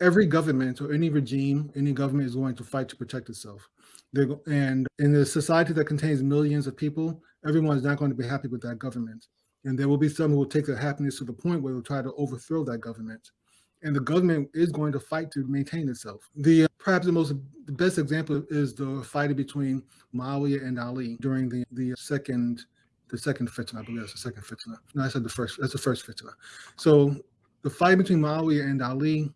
every government or any regime, any government is going to fight to protect itself. They're, and in a society that contains millions of people, everyone is not going to be happy with that government. And there will be some who will take their happiness to the point where they'll try to overthrow that government and the government is going to fight to maintain itself. The uh, perhaps the most the best example is the fight between Muawiyah and Ali during the the second the second fitna. I believe that's the second fitna. No, I said the first. That's the first fitna. So the fight between Muawiyah and Ali,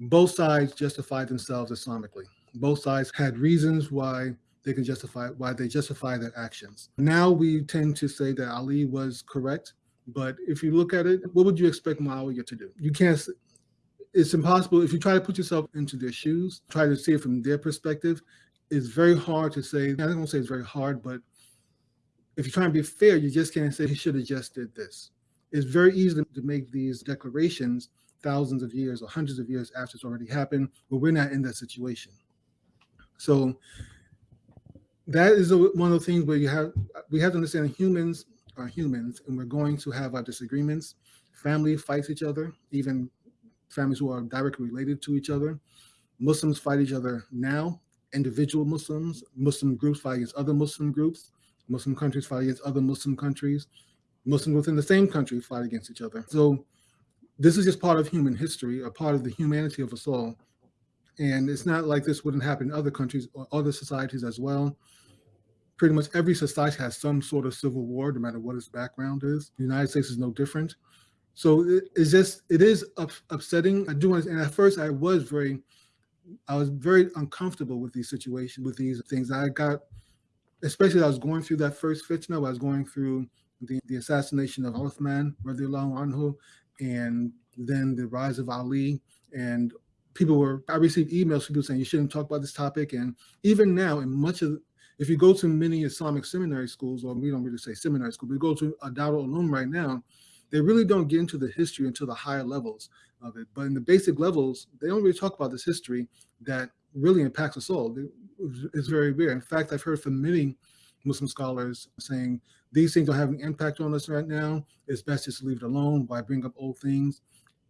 both sides justified themselves Islamically. Both sides had reasons why they can justify why they justify their actions. Now we tend to say that Ali was correct but if you look at it, what would you expect Muawiyah to do? You can't, it's impossible. If you try to put yourself into their shoes, try to see it from their perspective, it's very hard to say, I don't want to say it's very hard, but if you're trying to be fair, you just can't say he should have just did this. It's very easy to make these declarations thousands of years or hundreds of years after it's already happened, but we're not in that situation. So that is a, one of the things where you have we have to understand humans are humans and we're going to have our disagreements. family fights each other, even families who are directly related to each other. Muslims fight each other now, individual Muslims, Muslim groups fight against other Muslim groups, Muslim countries fight against other Muslim countries, Muslims within the same country fight against each other. So this is just part of human history, a part of the humanity of us all. And it's not like this wouldn't happen in other countries or other societies as well. Pretty much every society has some sort of civil war, no matter what its background is. The United States is no different. So it, it's just, it is up, upsetting. I do want and at first I was very, I was very uncomfortable with these situations, with these things. I got, especially I was going through that first fitna, I was going through the, the assassination of Uthman, radiallahu anhu, and then the rise of Ali. And people were, I received emails, from people saying you shouldn't talk about this topic. And even now, in much of, if you go to many Islamic seminary schools, or we don't really say seminary school, but you go to a Darul Uloom right now, they really don't get into the history until the higher levels of it. But in the basic levels, they don't really talk about this history that really impacts us all. It's very rare. In fact, I've heard from many Muslim scholars saying these things are having an impact on us right now. It's best just to leave it alone. Why bring up old things?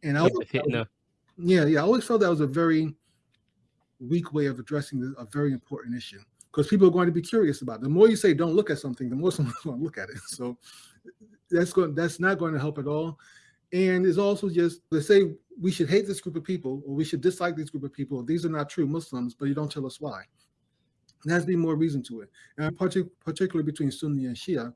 And I felt, yeah, yeah, I always felt that was a very weak way of addressing a very important issue because people are going to be curious about it. The more you say don't look at something, the more someone's going to look at it. So that's going that's not going to help at all. And it's also just they say we should hate this group of people or we should dislike this group of people. These are not true Muslims, but you don't tell us why. There has to be more reason to it. And particularly between Sunni and Shia,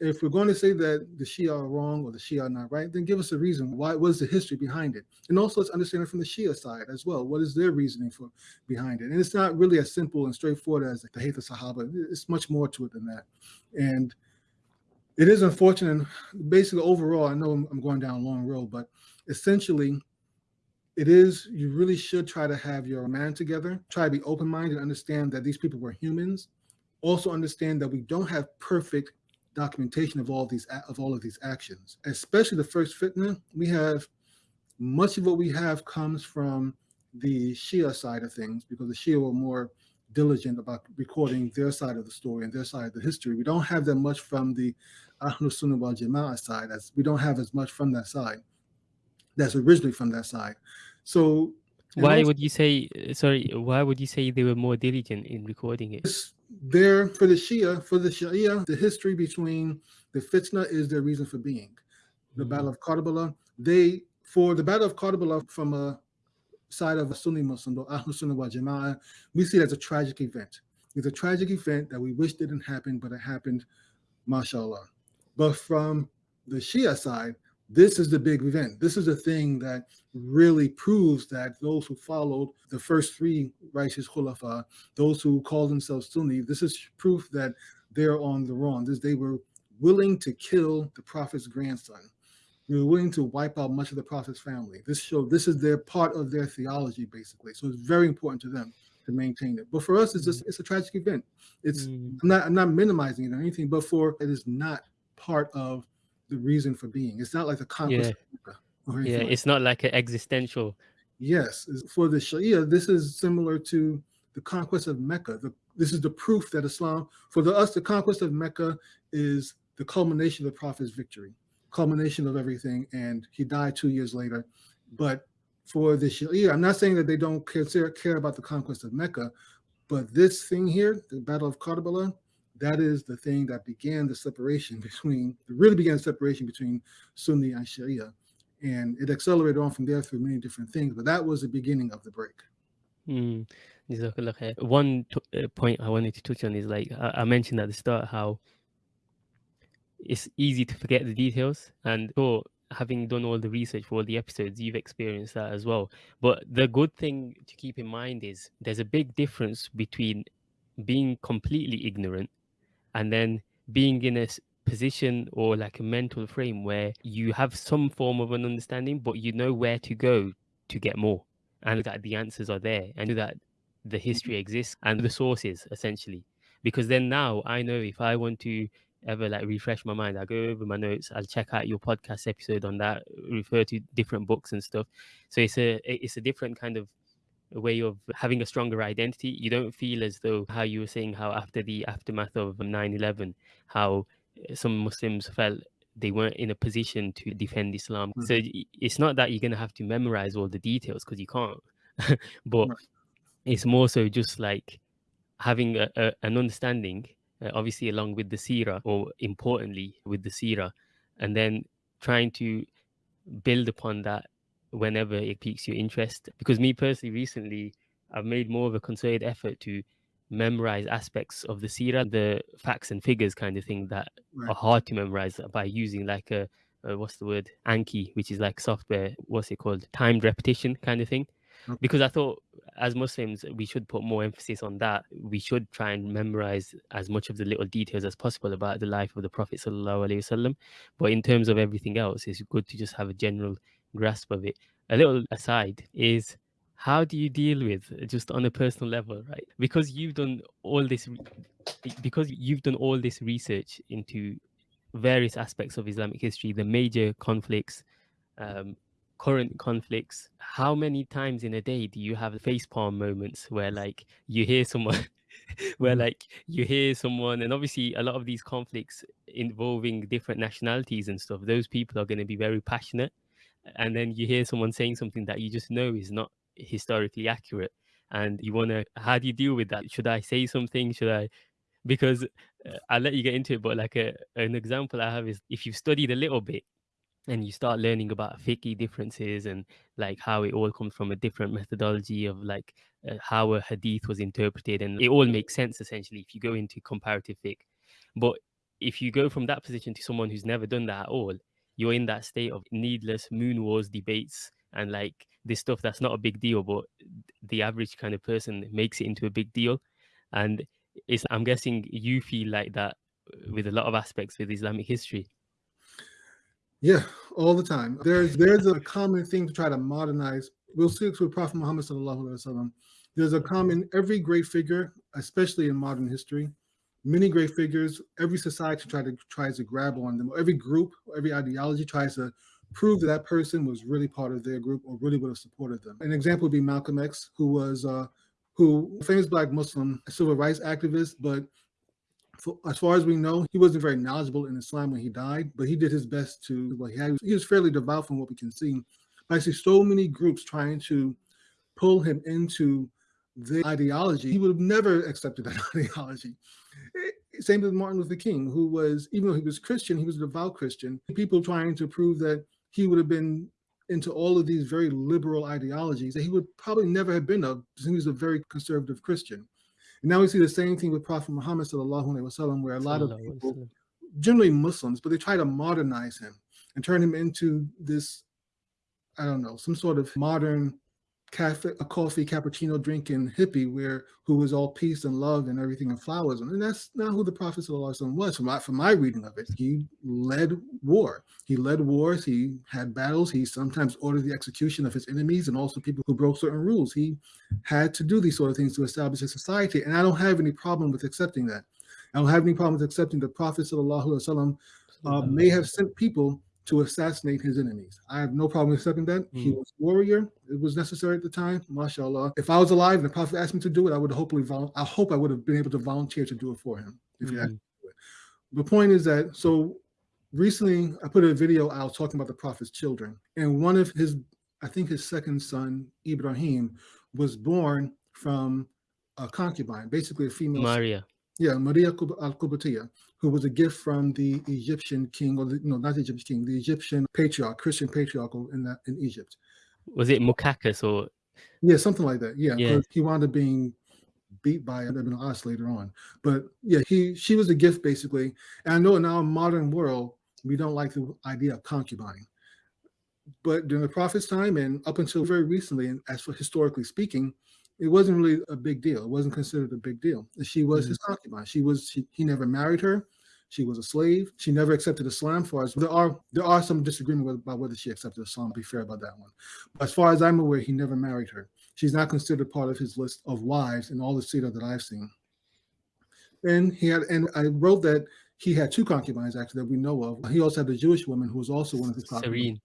if we're going to say that the Shia are wrong or the Shia are not right, then give us a reason. Why? What is the history behind it? And also let's understand it from the Shia side as well. What is their reasoning for behind it? And it's not really as simple and straightforward as the hate Sahaba. It's much more to it than that. And it is unfortunate. Basically, overall, I know I'm going down a long road, but essentially, it is you really should try to have your man together try to be open-minded and understand that these people were humans also understand that we don't have perfect documentation of all these of all of these actions. Especially the first fitna we have much of what we have comes from the shia side of things because the shia were more diligent about recording their side of the story and their side of the history. We don't have that much from the Ahlus Sunnah wal Jama'ah side as we don't have as much from that side that's originally from that side. So why also, would you say sorry why would you say they were more diligent in recording it there for the shia for the shia the history between the fitna is their reason for being. The mm -hmm. battle of karbala they for the battle of karbala from a side of a sunni muslim the ahlus sunnah wal jama'ah we see it as a tragic event. It's a tragic event that we wish didn't happen but it happened mashallah. But from the shia side this is the big event. This is the thing that really proves that those who followed the first three righteous khulafa, those who call themselves Sunni, this is proof that they're on the wrong. This, they were willing to kill the prophet's grandson. They were willing to wipe out much of the prophet's family. This show, this is their part of their theology, basically. So it's very important to them to maintain it. But for us, it's just it's a tragic event. It's mm. I'm not I'm not minimizing it or anything, but for it is not part of the reason for being. It's not like the conquest. Yeah, yeah it's not like an existential. Yes, for the Shia, this is similar to the conquest of Mecca. The, this is the proof that Islam, for the, us, the conquest of Mecca is the culmination of the Prophet's victory, culmination of everything, and he died two years later. But for the Shia, I'm not saying that they don't care, care about the conquest of Mecca, but this thing here, the Battle of Karbala, that is the thing that began the separation between, really began the separation between Sunni and Shia. And it accelerated on from there through many different things, but that was the beginning of the break. Mm. One uh, point I wanted to touch on is like I mentioned at the start how it's easy to forget the details. And so, having done all the research for all the episodes, you've experienced that as well. But the good thing to keep in mind is there's a big difference between being completely ignorant and then being in a position or like a mental frame where you have some form of an understanding but you know where to go to get more and that the answers are there and that the history mm-hmm. exists and the sources essentially because then now i know if i want to ever like refresh my mind i go over my notes i'll check out your podcast episode on that refer to different books and stuff so it's a it's a different kind of a way of having a stronger identity. You don't feel as though how you were saying how after the aftermath of 9/11, how eh, some Muslims felt they weren't in a position to defend Islam. Mhm. So it's not that you're gonna have to memorize all the details because you can't, but it's more so just like having a, a, an understanding, uh, obviously along with the seerah, or importantly with the seerah, and then trying to build upon that whenever it piques your interest. Because me personally, recently, I've made more of a concerted effort to memorize aspects of the seerah, the facts and figures kind of thing that Right. are hard to memorize by using like a, a what's the word Anki, which is like software. What's it called? Timed repetition kind of thing. Okay. Because I thought as Muslims we should put more emphasis on that. We should try and memorize as much of the little details as possible about the life of the Prophet sallallahu alaihi wasallam. But in terms of everything else, it's good to just have a general grasp of it. A little aside is how do you deal with just on a personal level, right? Because you've done all this, because you've done all this research into various aspects of Islamic history, the major conflicts, um, current conflicts. How many times in a day do you have facepalm moments where like you hear someone, where Mhm. like you hear someone, and obviously a lot of these conflicts involving different nationalities and stuff, those people are going to be very passionate and then you hear someone saying something that you just know is not historically accurate and you want to how do you deal with that? Should i say something? Should i because uh, i'll let you get into it but like a, an example i have is if you've studied a little bit and you start learning about fiqh differences and like how it all comes from a different methodology of like uh, how a hadith was interpreted and it all makes sense essentially if you go into comparative fiqh. But if you go from that position to someone who's never done that at all you're in that state of needless moon wars debates and like this stuff that's not a big deal but the average kind of person makes it into a big deal and it's i'm guessing you feel like that with a lot of aspects with islamic history Yeah, all the time. There's there's a common thing to try to modernize. We'll see it with Prophet Muhammad sallallahu alaihi wasallam. There's a common every great figure, especially in modern history, many great figures. Every society to tries to grab on them. Every group, every ideology tries to prove that that person was really part of their group or really would have supported them. An example would be Malcolm X, who was uh, who famous black Muslim civil rights activist, but for, as far as we know, he wasn't very knowledgeable in Islam when he died, but he did his best to. Well, he, had, he was fairly devout from what we can see. But I see so many groups trying to pull him into the ideology. He would have never accepted that ideology. Same with Martin Luther King, who was, even though he was Christian, he was a devout Christian. People trying to prove that he would have been into all of these very liberal ideologies that he would probably never have been of, because he was a very conservative Christian. And now we see the same thing with Prophet Muhammad sallallahu alaihi wasallam, where a lot of people, generally Muslims, but they try to modernize him and turn him into this, I don't know, some sort of modern cafe, a coffee cappuccino drinking hippie, where who was all peace and love and everything and flowers, and that's not who the Prophet sallallahu alaihi wasallam was. From my from my reading of it, he led war. He led wars. He had battles. He sometimes ordered the execution of his enemies and also people who broke certain rules. He had to do these sort of things to establish a society, and I don't have any problem with accepting that. I don't have any problem with accepting the Prophet sallallahu alaihi wasallam uh, may have sent people to assassinate his enemies. I have no problem accepting that. He Mm. was a warrior. It was necessary at the time. MashaAllah. If I was alive and the Prophet asked me to do it, I would hopefully, vol- I hope I would have been able to volunteer to do it for him. If he asked to do it. The point is that, so recently I put a video out talking about the Prophet's children. And one of his, I think his second son, Ibrahim, was born from a concubine, basically a female maria yeah, Maria al-Qubtiyya, who was a gift from the Egyptian king, or the, no, not the Egyptian king, the Egyptian patriarch, Christian patriarch in that in Egypt. was it Muqawqis or Yeah, something like that. Yeah, Yeah. he wound up being beat by Ibn As later on. But yeah, he she was a gift basically. And I know in our modern world we don't like the idea of concubine. But during the Prophet's time and up until very recently, and as for historically speaking, it wasn't really a big deal. It wasn't considered a big deal. She was mm. his concubine. She was she, he never married her. She was a slave. She never accepted Islam. For as there are there are some disagreement about whether she accepted Islam. Be fair about that one. But as far as I'm aware, he never married her. She's not considered part of his list of wives in all the Seerah that I've seen. And he had, and I wrote that he had two concubines actually that we know of. He also had a Jewish woman who was also one of his concubines. serene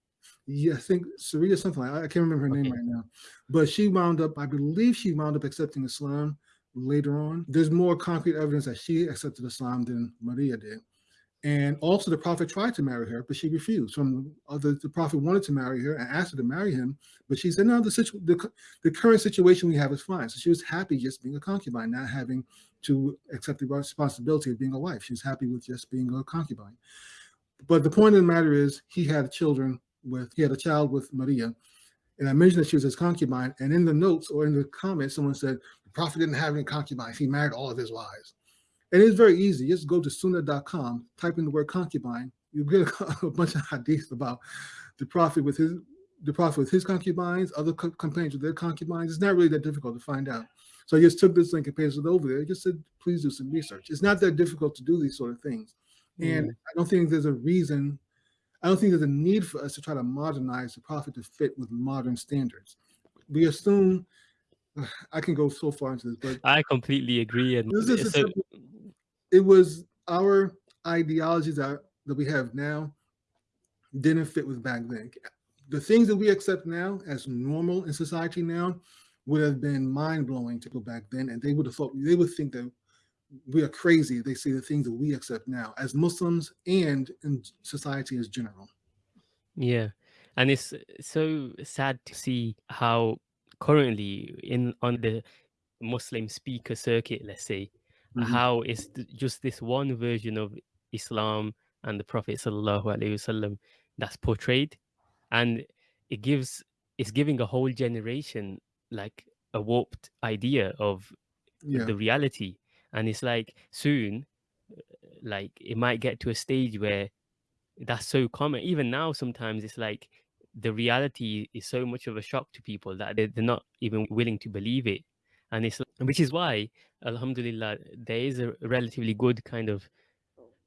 Yeah, I think Saria something like I can't remember her name right now, but she wound up. I believe she wound up accepting Islam later on. There's more concrete evidence that she accepted Islam than Maria did, And also the prophet tried to marry her, but she refused. From other, the prophet wanted to marry her and asked her to marry him, but she said, no, the, situ- the, the current situation we have is fine. So she was happy just being a concubine, not having to accept the responsibility of being a wife. She was happy with just being a concubine. But the point of the matter is he had children with, he had a child with Maria. And I mentioned that she was his concubine. And in the notes or in the comments, someone said, the prophet didn't have any concubines. He married all of his wives. And it's very easy. Just go to sunnah.com, type in the word concubine. You get a, a bunch of hadiths about the prophet with his the prophet with his concubines, other co companions with their concubines. It's not really that difficult to find out. So I just took this link and pasted it over there. I just said, please do some research. It's not that difficult to do these sort of things. And mm. I don't think there's a reason, I don't think there's a need for us to try to modernize the prophet to fit with modern standards. We assume I can go so far into this, but I completely agree. And so, it was our ideologies that, that we have now didn't fit with back then. The things that we accept now as normal in society now would have been mind blowing to go back then, and they would have thought they would think that we are crazy. They say the things that we accept now as Muslims and in society as general. Yeah, and it's so sad to see how currently in on the Muslim speaker circuit, let's say, mm-hmm. how it's just this one version of Islam and the Prophet wasallam that's portrayed, and it gives it's giving a whole generation like a warped idea of yeah. the reality, and it's like soon, like it might get to a stage where that's so common. Even now, sometimes it's like the reality is so much of a shock to people that they're, not even willing to believe it and it's which is why alhamdulillah there is a relatively good kind of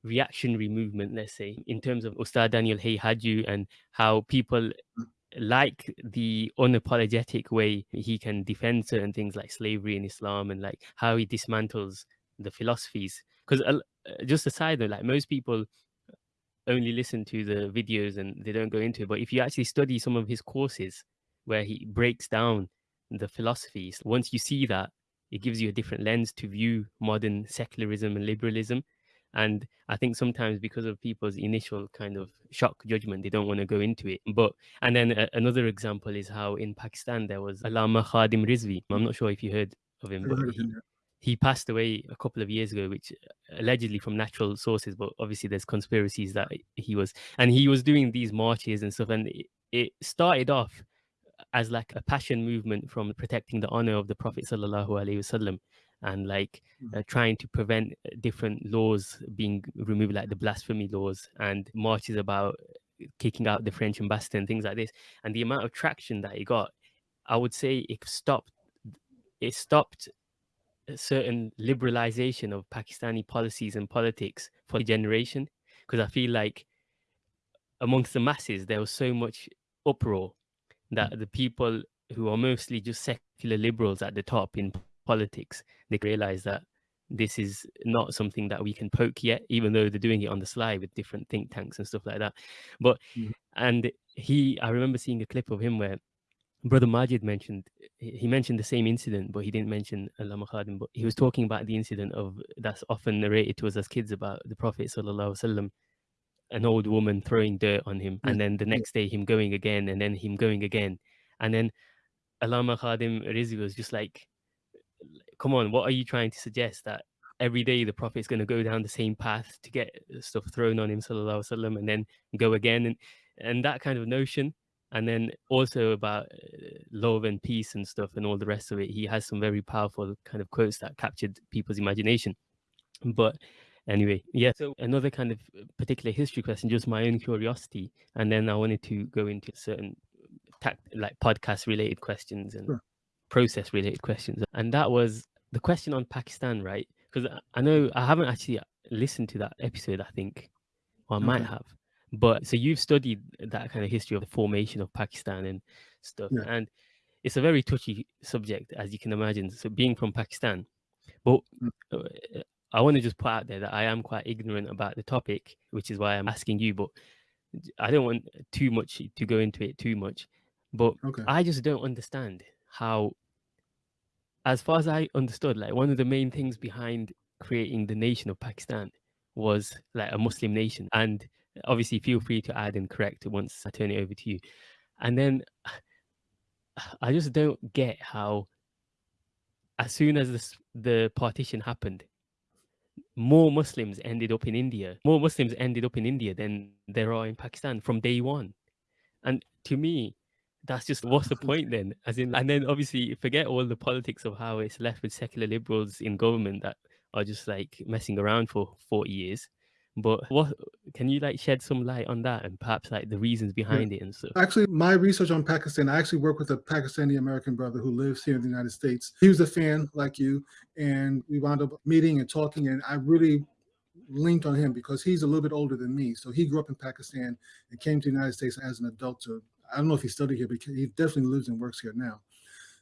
reactionary movement let's say in terms of ustad daniel haqiqatjou and how people mm. Like the unapologetic way he can defend certain things like slavery in islam and like how he dismantles the philosophies because uh, just aside, though, like most people only listen to the videos and they don't go into it but if you actually study some of his courses where he breaks down the philosophies, once you see that, it gives you a different lens to view modern secularism and liberalism. And I think sometimes because of people's initial kind of shock judgment, they don't want to go into it. But and then a, another example is how in Pakistan there was Allama Khadim Rizvi. I'm not sure if you heard of him, but he, he passed away a couple of years ago, which uh, allegedly from natural sources, but obviously there's conspiracies that he was, and he was doing these marches and stuff, and it, it started off as like a passion movement from protecting the honor of the Prophet sallallahu alaihi wasallam and like mm. uh, trying to prevent uh, different laws being removed, like the blasphemy laws and marches about kicking out the French ambassador and things like this. And the amount of traction that it got, I would say it stopped. It stopped a certain liberalization of Pakistani policies and politics for a generation because I feel like amongst the masses there was so much uproar that the people who are mostly just secular liberals at the top in politics, they realize that this is not something that we can poke yet, even though they're doing it on the sly with different think tanks and stuff like that. But mm-hmm. and he, I remember seeing a clip of him where Brother Majid mentioned he mentioned the same incident, but he didn't mention Allama Khadim. But he was talking about the incident of that's often narrated to us as kids about the Prophet sallallahu alaihi wasallam an old woman throwing dirt on him, and then the next day him going again, and then him going again, and then Allama Khadim Rizvi was just like, "Come on, what are you trying to suggest that every day the prophet is going to go down the same path to get stuff thrown on him, sallallahu wasallam, and then go again, and and that kind of notion." And then also about uh, love and peace and stuff and all the rest of it. He has some very powerful kind of quotes that captured people's imagination. But anyway yeah so another kind of uh, particular history question just my own curiosity and then i wanted to go into certain tact, like podcast related questions and sure. Process related questions and that was the question on pakistan right because i know i haven't actually listened to that episode i think or i okay. might have but so you've studied that kind of history of the formation of pakistan and stuff yeah. and it's a very touchy subject as you can imagine so being from pakistan but mm. uh, I want to just put out there that I am quite ignorant about the topic, which is why I'm asking you. But I don't want too much to go into it too much. But okay. I just don't understand how, as far as I understood, like one of the main things behind creating the nation of Pakistan was like a Muslim nation. And obviously, feel free to add and correct once I turn it over to you. And then I just don't get how, as soon as this, the partition happened, more Muslims ended up in India. More Muslims ended up in India than there are in Pakistan from day one. And to me, that's just what's the point then? As in, and then obviously forget all the politics of how it's left with secular liberals in government that are just like messing around for 40 years. But what can you like shed some light on that and perhaps like the reasons behind yeah. it and stuff? Actually, my research on Pakistan, I actually work with a Pakistani American brother who lives here in the United States. He was a fan like you, and we wound up meeting and talking, and I really linked on him because he's a little bit older than me. So he grew up in Pakistan and came to the United States as an adult to I don't know if he studied here, but he definitely lives and works here now.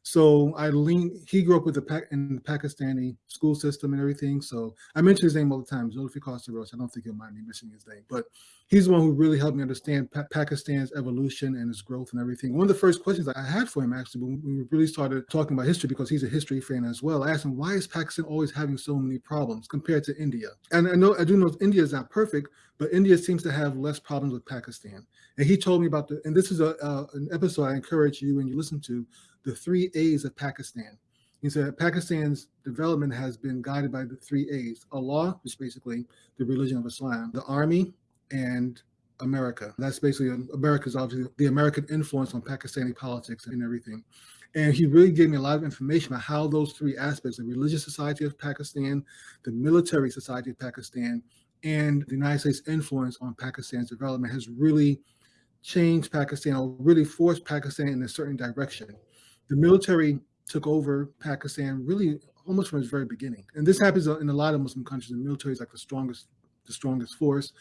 So I lean, he grew up with the in the Pakistani school system and everything. So I mention his name all the time, Zulfikar Sarosh. I don't think he'll mind me mentioning his name, but he's the one who really helped me understand pa Pakistan's evolution and its growth and everything. One of the first questions I had for him actually, when we really started talking about history, because he's a history fan as well, I asked him, why is Pakistan always having so many problems compared to India? And I know, I do know India is not perfect, but India seems to have less problems with Pakistan. And he told me about the, and this is a, uh, an episode I encourage you and you listen to, the three A's of Pakistan. He said Pakistan's development has been guided by the three A's, Allah, which is basically the religion of Islam, the army, and America. That's basically America's obviously the American influence on Pakistani politics and everything. And he really gave me a lot of information about how those three aspects, the religious society of Pakistan, the military society of Pakistan, and the United States influence on Pakistan's development has really changed Pakistan or really forced Pakistan in a certain direction the military took over Pakistan really almost from its very beginning. And this happens in a lot of Muslim countries. The military is like the strongest, the strongest force,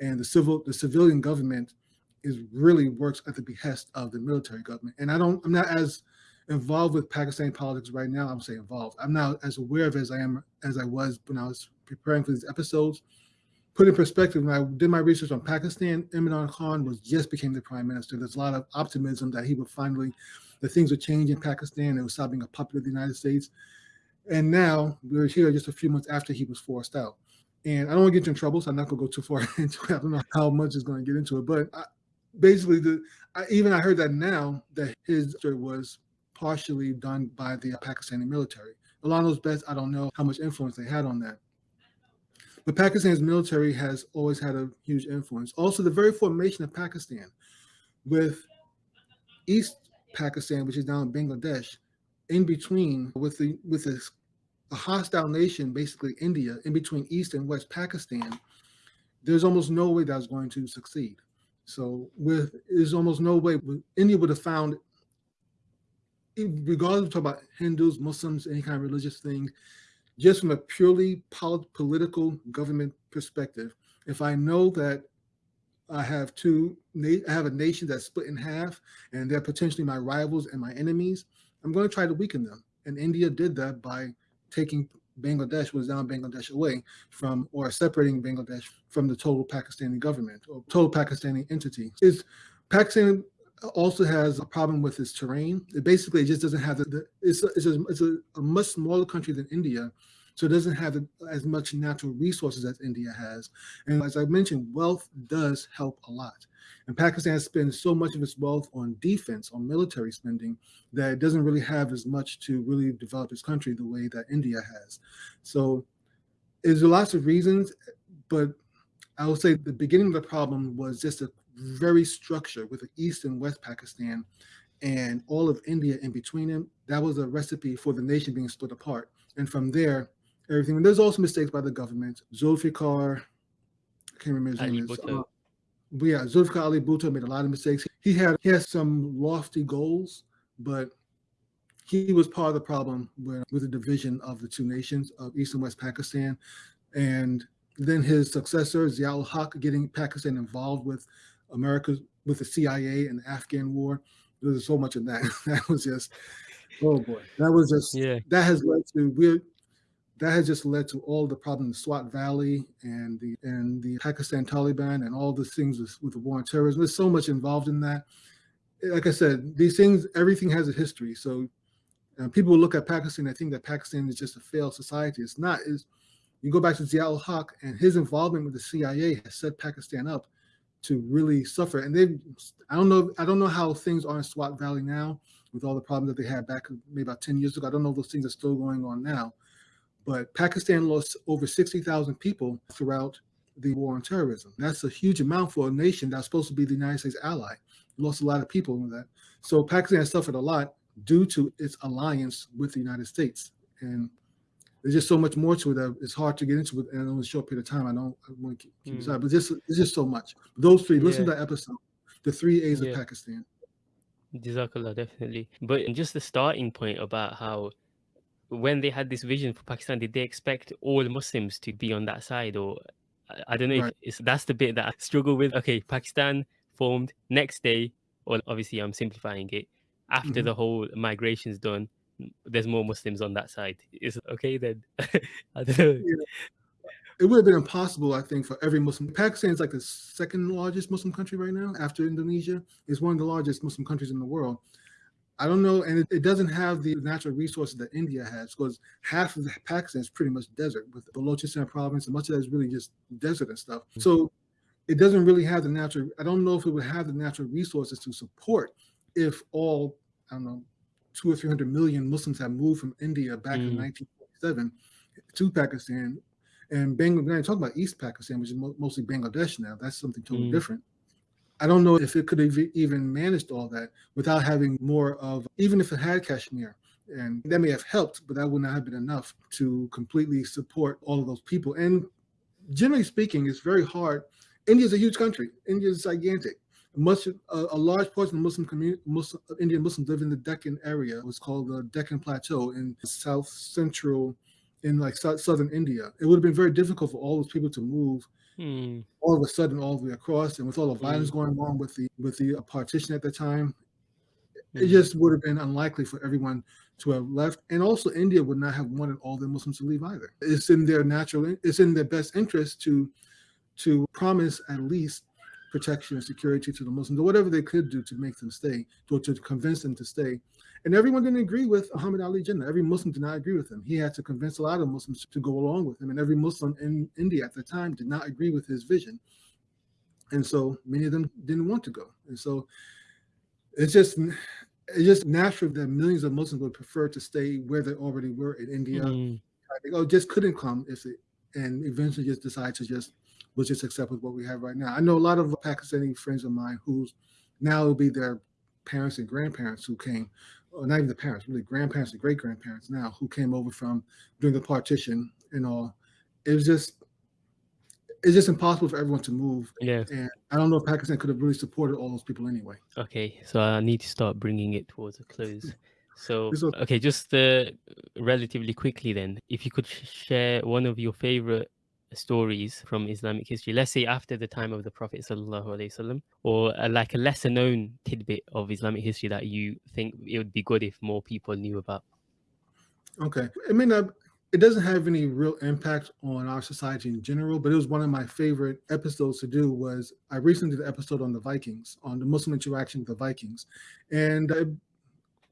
and the civil, the civilian government is really works at the behest of the military government. And I don't, I'm not as involved with Pakistan politics right now. I'm saying involved. I'm not as aware of it as I am as I was when I was preparing for these episodes. Put in perspective, when I did my research on Pakistan, Imran Khan was just became the prime minister. There's a lot of optimism that he would finally that things would change in Pakistan. It was stopping a puppet of the United States. And now we're here just a few months after he was forced out. And I don't want to get you in trouble, so I'm not going to go too far into it. I don't know how much is going to get into it, but I, basically, the I, even I heard that now that his story was partially done by the Pakistani military. A lot of those bets, I don't know how much influence they had on that. But Pakistan's military has always had a huge influence. Also, the very formation of Pakistan with East Pakistan, which is now in Bangladesh, in between with the with this a hostile nation, basically India, in between East and West Pakistan, there's almost no way that's going to succeed. So with there's almost no way India would have found, regardless of about Hindus, Muslims, any kind of religious thing, just from a purely political government perspective, if I know that I have two, I have a nation that's split in half and they're potentially my rivals and my enemies. I'm going to try to weaken them. And India did that by taking Bangladesh, was down Bangladesh away from, or separating Bangladesh from the total Pakistani government or total Pakistani entity. Is Pakistan also has a problem with its terrain. It basically just doesn't have the, the it's, a, it's, a, it's a, a much smaller country than India, so it doesn't have as much natural resources as India has. And as I mentioned, wealth does help a lot. And Pakistan spends so much of its wealth on defense, on military spending, that it doesn't really have as much to really develop its country the way that India has. So there's lots of reasons, but I will say the beginning of the problem was just a very structured with the East and West Pakistan and all of India in between them. That was a recipe for the nation being split apart. And from there, everything. And there's also mistakes by the government. Zulfikar, I can't remember his Ali name. Is, uh, but yeah, Zulfikar Ali Bhutto made a lot of mistakes. He had he has some lofty goals, but he was part of the problem with, with the division of the two nations of East and West Pakistan. And then his successor, Ziaul Haq, getting Pakistan involved with America, with the CIA and the Afghan war. There's so much of that. that was just, oh boy, that was just, yeah. that has led to, we're, that has just led to all the problems in Swat Valley and the and the Pakistan Taliban and all the things with, with the war on terrorism. There's so much involved in that. Like I said, these things, everything has a history. So uh, people look at Pakistan, I think that Pakistan is just a failed society. It's not. Is you go back to Ziaul Haq and his involvement with the CIA has set Pakistan up to really suffer. And they, I don't know, I don't know how things are in Swat Valley now with all the problems that they had back maybe about 10 years ago. I don't know if those things are still going on now. But Pakistan lost over 60,000 people throughout the war on terrorism. That's a huge amount for a nation that's supposed to be the United States ally. lost a lot of people in that. So Pakistan suffered a lot due to its alliance with the United States. And there's just so much more to it that it's hard to get into it in a short period of time. I don't I want to keep, keep mm. but just it's just so much. Those three, yeah. listen to that episode, the three A's yeah. of Pakistan. Jazakallah, definitely. But just the starting point about how when they had this vision for Pakistan, did they expect all Muslims to be on that side? Or I don't know right. if it's that's the bit that I struggle with. Okay, Pakistan formed next day, or obviously I'm simplifying it. After mm-hmm. the whole migration's done, there's more Muslims on that side. Is it okay then? I don't know. Yeah. It would have been impossible, I think, for every Muslim. Pakistan is like the second largest Muslim country right now after Indonesia. It's one of the largest Muslim countries in the world. I don't know, and it, it, doesn't have the natural resources that India has because half of Pakistan is pretty much desert with the Balochistan province, and much of that is really just desert and stuff. Mm-hmm. So it doesn't really have the natural. I don't know if it would have the natural resources to support if all I don't know two or three hundred million Muslims have moved from India back mm. in 1947 to Pakistan. And Bangladesh, talk about East Pakistan, which is mo- mostly Bangladesh now. That's something totally mm. different. I don't know if it could have even managed all that without having more of, even if it had Kashmir, and that may have helped, but that would not have been enough to completely support all of those people. And generally speaking, it's very hard. India is a huge country. India is gigantic. Much a, a large portion of Muslim community, Muslim, Indian Muslims live in the Deccan area. It was called the Deccan Plateau in south central, in like southern India. It would have been very difficult for all those people to move Hmm. all of a sudden all the way across, and with all the violence hmm. going on with the with the partition at the time, hmm. it just would have been unlikely for everyone to have left. And also, India would not have wanted all the Muslims to leave either. It's in their natural, it's in their best interest to to promise at least protection and security to the Muslims, or whatever they could do to make them stay, or to convince them to stay. And everyone didn't agree with Muhammad Ali Jinnah. Every Muslim did not agree with him. He had to convince a lot of Muslims to go along with him. And every Muslim in India at the time did not agree with his vision. And so many of them didn't want to go. And so it's just it's just natural that millions of Muslims would prefer to stay where they already were in India. Mm. oh, just couldn't come if it, and eventually just decide to just we'll just accept with what we have right now. I know a lot of Pakistani friends of mine who's now will be their parents and grandparents who came or not even the parents, really grandparents and great grandparents now who came over from during the partition and all. It was just it's just impossible for everyone to move. Yeah. And I don't know if Pakistan could have really supported all those people anyway. Okay, so I need to start bringing it towards a close. So okay, just uh, relatively quickly then, if you could share one of your favorite stories from Islamic history, let's say after the time of the Prophet wasallam, or a, like a lesser known tidbit of Islamic history that you think it would be good if more people knew about? Okay. I mean, uh, it doesn't have any real impact on our society in general, but it was one of my favorite episodes to do was I recently did an episode on the Vikings, on the Muslim interaction with the Vikings. And I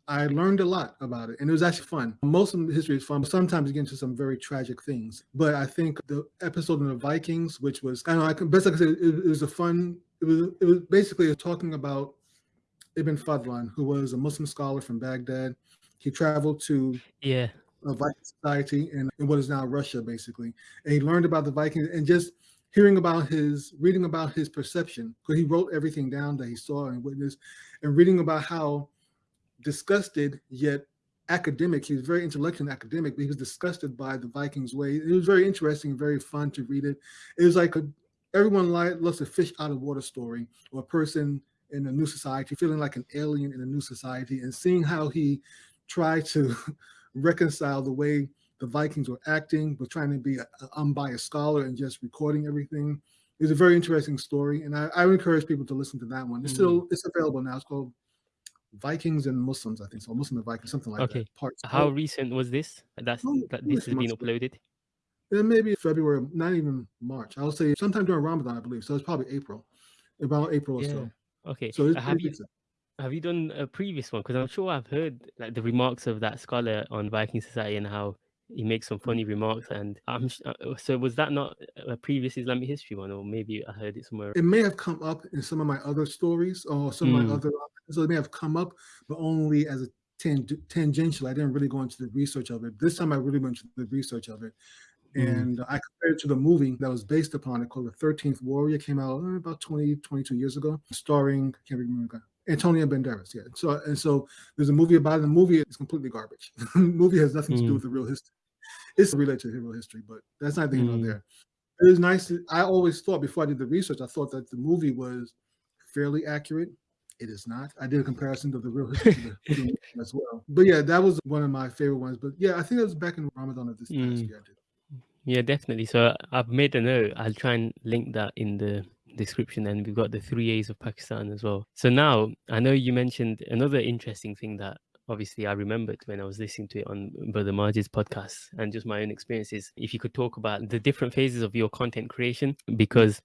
I learned a lot about it, and it was actually fun. Most of the history is fun, but sometimes you get into some very tragic things. But I think the episode on the Vikings, which was I don't know, I can best I can say it, it was a fun. It was it was basically talking about Ibn Fadlan, who was a Muslim scholar from Baghdad. He traveled to yeah a Viking society in, in what is now Russia, basically, and he learned about the Vikings and just hearing about his reading about his perception because he wrote everything down that he saw and witnessed and reading about how disgusted yet academic. He was very intellectual and academic, but he was disgusted by the Vikings' way. It was very interesting and very fun to read it. It was like a, everyone loves a fish out of water story or a person in a new society feeling like an alien in a new society and seeing how he tried to reconcile the way the Vikings were acting, but trying to be an unbiased scholar and just recording everything. It's a very interesting story, and I, I encourage people to listen to that one. It's mm-hmm. still it's available now. It's called Vikings and Muslims, I think so. Muslim and Vikings, something like okay. that. Parts. How recent was this? That's oh, that this has been uploaded. Yeah, maybe February, not even March. I would say sometime during Ramadan, I believe. So it's probably April, about April yeah. or so. Okay. So uh, have you have you done a previous one? Because I'm sure I've heard like the remarks of that scholar on Viking Society and how he makes some Mm. funny remarks, and I'm sh- uh, so was that not a previous Islamic history one, or maybe I heard it somewhere? It may have come up in some of my other stories or some of my Mm. other, so it may have come up, but only as a tang- tangential. I didn't really go into the research of it. This time I really went into the research of it. Mm. And I compared it to the movie that was based upon it called The 13th Warrior, came out uh, about 20, 22 years ago, starring, can't remember, Antonio Banderas. Yeah. So, and so there's a movie about it. The movie is completely garbage. the movie has nothing to do Mm. with the real history. It's related to the real history, but that's not the here nor Mm. there. It was nice. to- I always thought before I did the research, I thought that the movie was fairly accurate. It is not. I did a comparison of the real history the, to as well. But yeah, that was one of my favorite ones. But yeah, I think it was back in Ramadan of this past Mm. year. Yeah, definitely. So I've made a note. I'll try and link that in the description, and we've got the three A's of Pakistan as well. So now I know you mentioned another interesting thing that obviously I remembered when I was listening to it on Brother Majid's podcast and just my own experiences. If you could talk about the different phases of your content creation, mm. because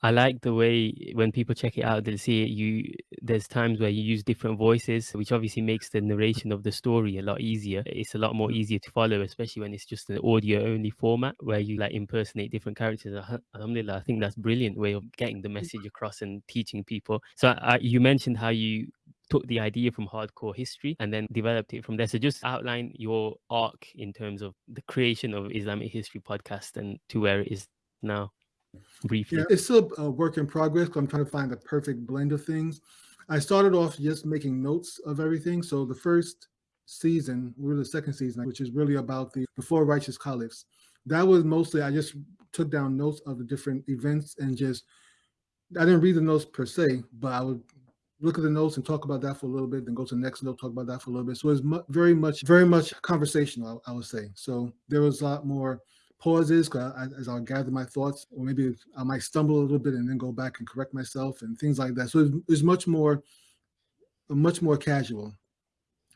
I like the way when people check it out, they'll see it. You there's times where you use different voices, which obviously makes the narration of the story a lot easier. It's a lot more Mm. easier to follow, especially when it's just an audio only format where you like impersonate different characters. Alhamdulillah, I think that's a brilliant way of getting the message across and teaching people. So I, you mentioned how you took the idea from hardcore history and then developed it from there. So just outline your arc in terms of the creation of Islamic History Podcast and to where it is now briefly. Yeah, it's still a work in progress. I'm trying to find the perfect blend of things. I started off just making notes of everything. So the first season, we're the second season, which is really about the, the four righteous caliphs. That was mostly I just took down notes of the different events and just I didn't read the notes per se, but I would look at the notes and talk about that for a little bit, then go to the next note, talk about that for a little bit. So it's mu- very much, very much conversational, I, I would say. So there was a lot more pauses 'cause I, as I'll gather my thoughts, or maybe I might stumble a little bit and then go back and correct myself and things like that. So it's, it's much more, much more casual.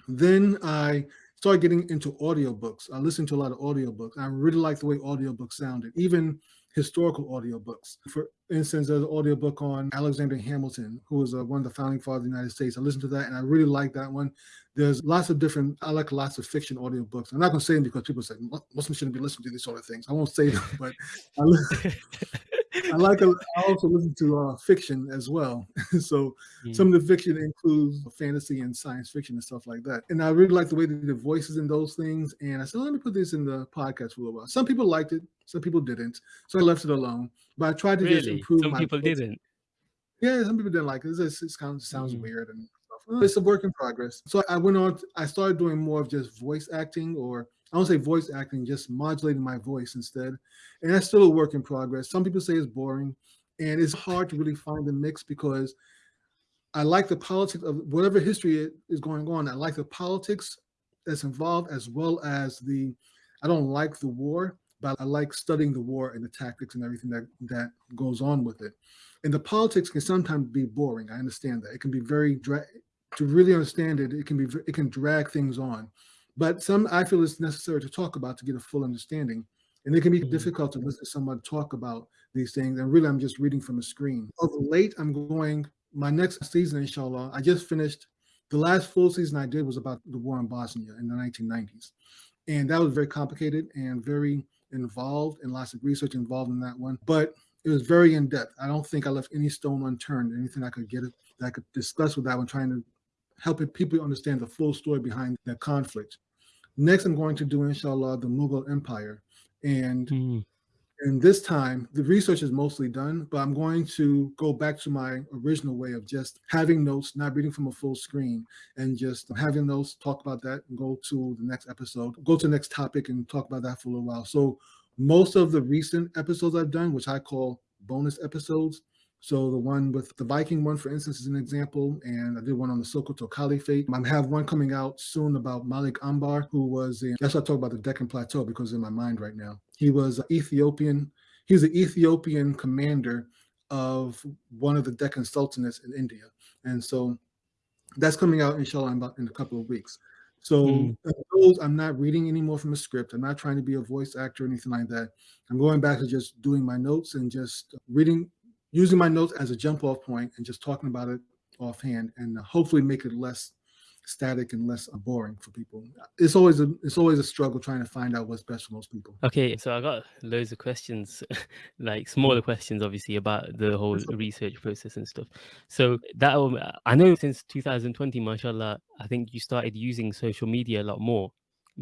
Then I started getting into audiobooks. I listened to a lot of audiobooks. I really like the way audiobooks sounded, even historical audiobooks. For instance, there's an audiobook on Alexander Hamilton, who was uh, one of the founding fathers of the United States. I listened to that and I really like that one. There's lots of different, I like lots of fiction audiobooks. I'm not going to say them because people say "Mu- Muslims shouldn't be listening to these sort of things. I won't say them, but I, li- I like, a, I also listen to uh, fiction as well. so Mm. some of the fiction includes fantasy and science fiction and stuff like that. And I really like the way they did the voices in those things. And I said, let me put this in the podcast for a little while. Some people liked it, some people didn't. So I left it alone. But I tried to just improve Some my people didn't. Yeah, some people didn't like it. It's just, it kind of sounds Mm. weird and stuff. It's a work in progress. So I went on, I started doing more of just voice acting, or I don't say voice acting, just modulating my voice instead. And that's still a work in progress. Some people say it's boring, and it's hard to really find the mix because I like the politics of whatever history is going on. I like the politics that's involved as well as the, I don't like the war, but I like studying the war and the tactics and everything that, that goes on with it. And the politics can sometimes be boring. I understand that. It can be very, dra- to really understand it, it can be, it can drag things on. But some, I feel it's necessary to talk about to get a full understanding. And it can be Mhm. difficult to listen to someone talk about these things. And really, I'm just reading from a screen. Of late, I'm going, my next season, inshallah, I just finished, the last full season I did was about the war in Bosnia in the 1990s. And that was very complicated and very involved and lots of research involved in that one. But it was very in depth. I don't think I left any stone unturned, anything I could get it that I could discuss with that one, trying to help people understand the full story behind that conflict. Next, I'm going to do, inshallah, the Mughal Empire. And Mm. And this time, the research is mostly done, but I'm going to go back to my original way of just having notes, not reading from a full screen, and just having notes, talk about that, and go to the next episode, go to the next topic and talk about that for a little while. So most of the recent episodes I've done, which I call bonus episodes, so the one with the Viking one, for instance, is an example, and I did one on the Sokoto Caliphate. I have one coming out soon about Malik Ambar, who was in, that's why I talk about the Deccan Plateau because in my mind right now. He was an Ethiopian, he was the Ethiopian commander of one of the Deccan Sultanates in India. And so that's coming out, inshallah, in about in a couple of weeks. So Mm. those I'm not reading anymore from a script. I'm not trying to be a voice actor or anything like that. I'm going back to just doing my notes and just reading, using my notes as a jump off point and just talking about it offhand and uh, hopefully make it less static and less boring for people. It's always a it's always a struggle trying to find out what's best for most people. Okay, so I got loads of questions, like smaller questions, obviously about the whole research process and stuff. So that I know since 2020, mashallah, I think you started using social media a lot more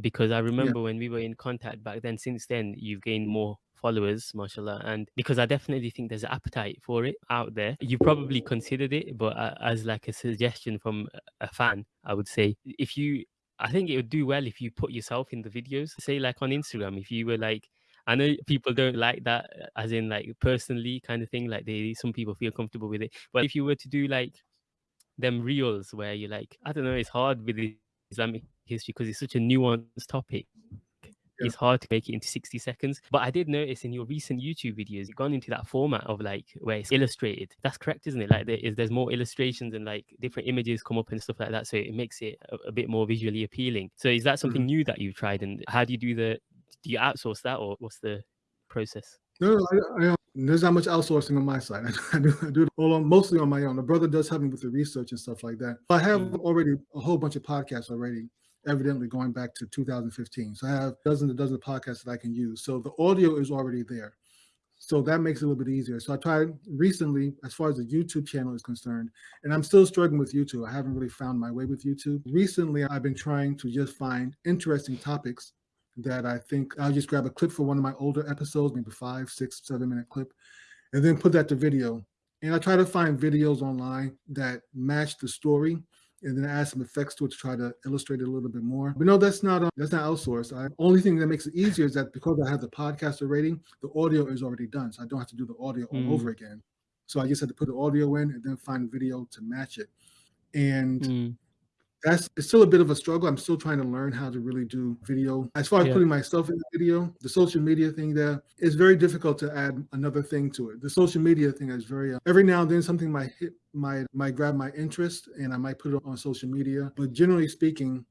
because I remember when we were in contact back then. Since then, you've gained more followers, mashallah, and because I definitely think there's an appetite for it out there. You probably considered it, but uh, as like a suggestion from a fan, I would say if you I think it would do well if you put yourself in the videos. Say like on Instagram, if you were like, I know people don't like that, uh, as in like personally kind of thing. Like they, some people feel comfortable with it. But if you were to do like them reels where you're like, I don't know, it's hard with Islamic history because it's such a nuanced topic. Yeah. It's hard to make it into 60 seconds. But I did notice in your recent YouTube videos, you've gone into that format of like where it's illustrated. That's correct, isn't it? Like there is there's more illustrations and like different images come up and stuff like that. So it makes it a, a bit more visually appealing. So is that something new that you've tried? And how do you do the do you outsource that or what's the process? No, no, I, I, there's not much outsourcing on my side. I do, I do it all on, mostly on my own. The brother does help me with the research and stuff like that. I have Mm. already a whole bunch of podcasts already, evidently going back to 2015. So I have dozens and dozens of podcasts that I can use. So the audio is already there. So that makes it a little bit easier. So I tried recently, as far as the YouTube channel is concerned, and I'm still struggling with YouTube. I haven't really found my way with YouTube. Recently, I've been trying to just find interesting topics that I think I'll just grab a clip for one of my older episodes, maybe five, six, seven minute clip, and then put that to video. And I try to find videos online that match the story and then add some effects to it to try to illustrate it a little bit more. But no, that's not uh, that's not outsourced. I only thing that makes it easier is that because I have the podcaster rating, the audio is already done, so I don't have to do the audio all Mm. over again. So I just had to put the audio in and then find video to match it. And Mm. That's it's still a bit of a struggle. I'm still trying to learn how to really do video. As far as Yeah. putting myself in the video, the social media thing there is very difficult to add another thing to it. The social media thing is very uh, every now and then something might hit might might grab my interest and I might put it on social media. But generally speaking,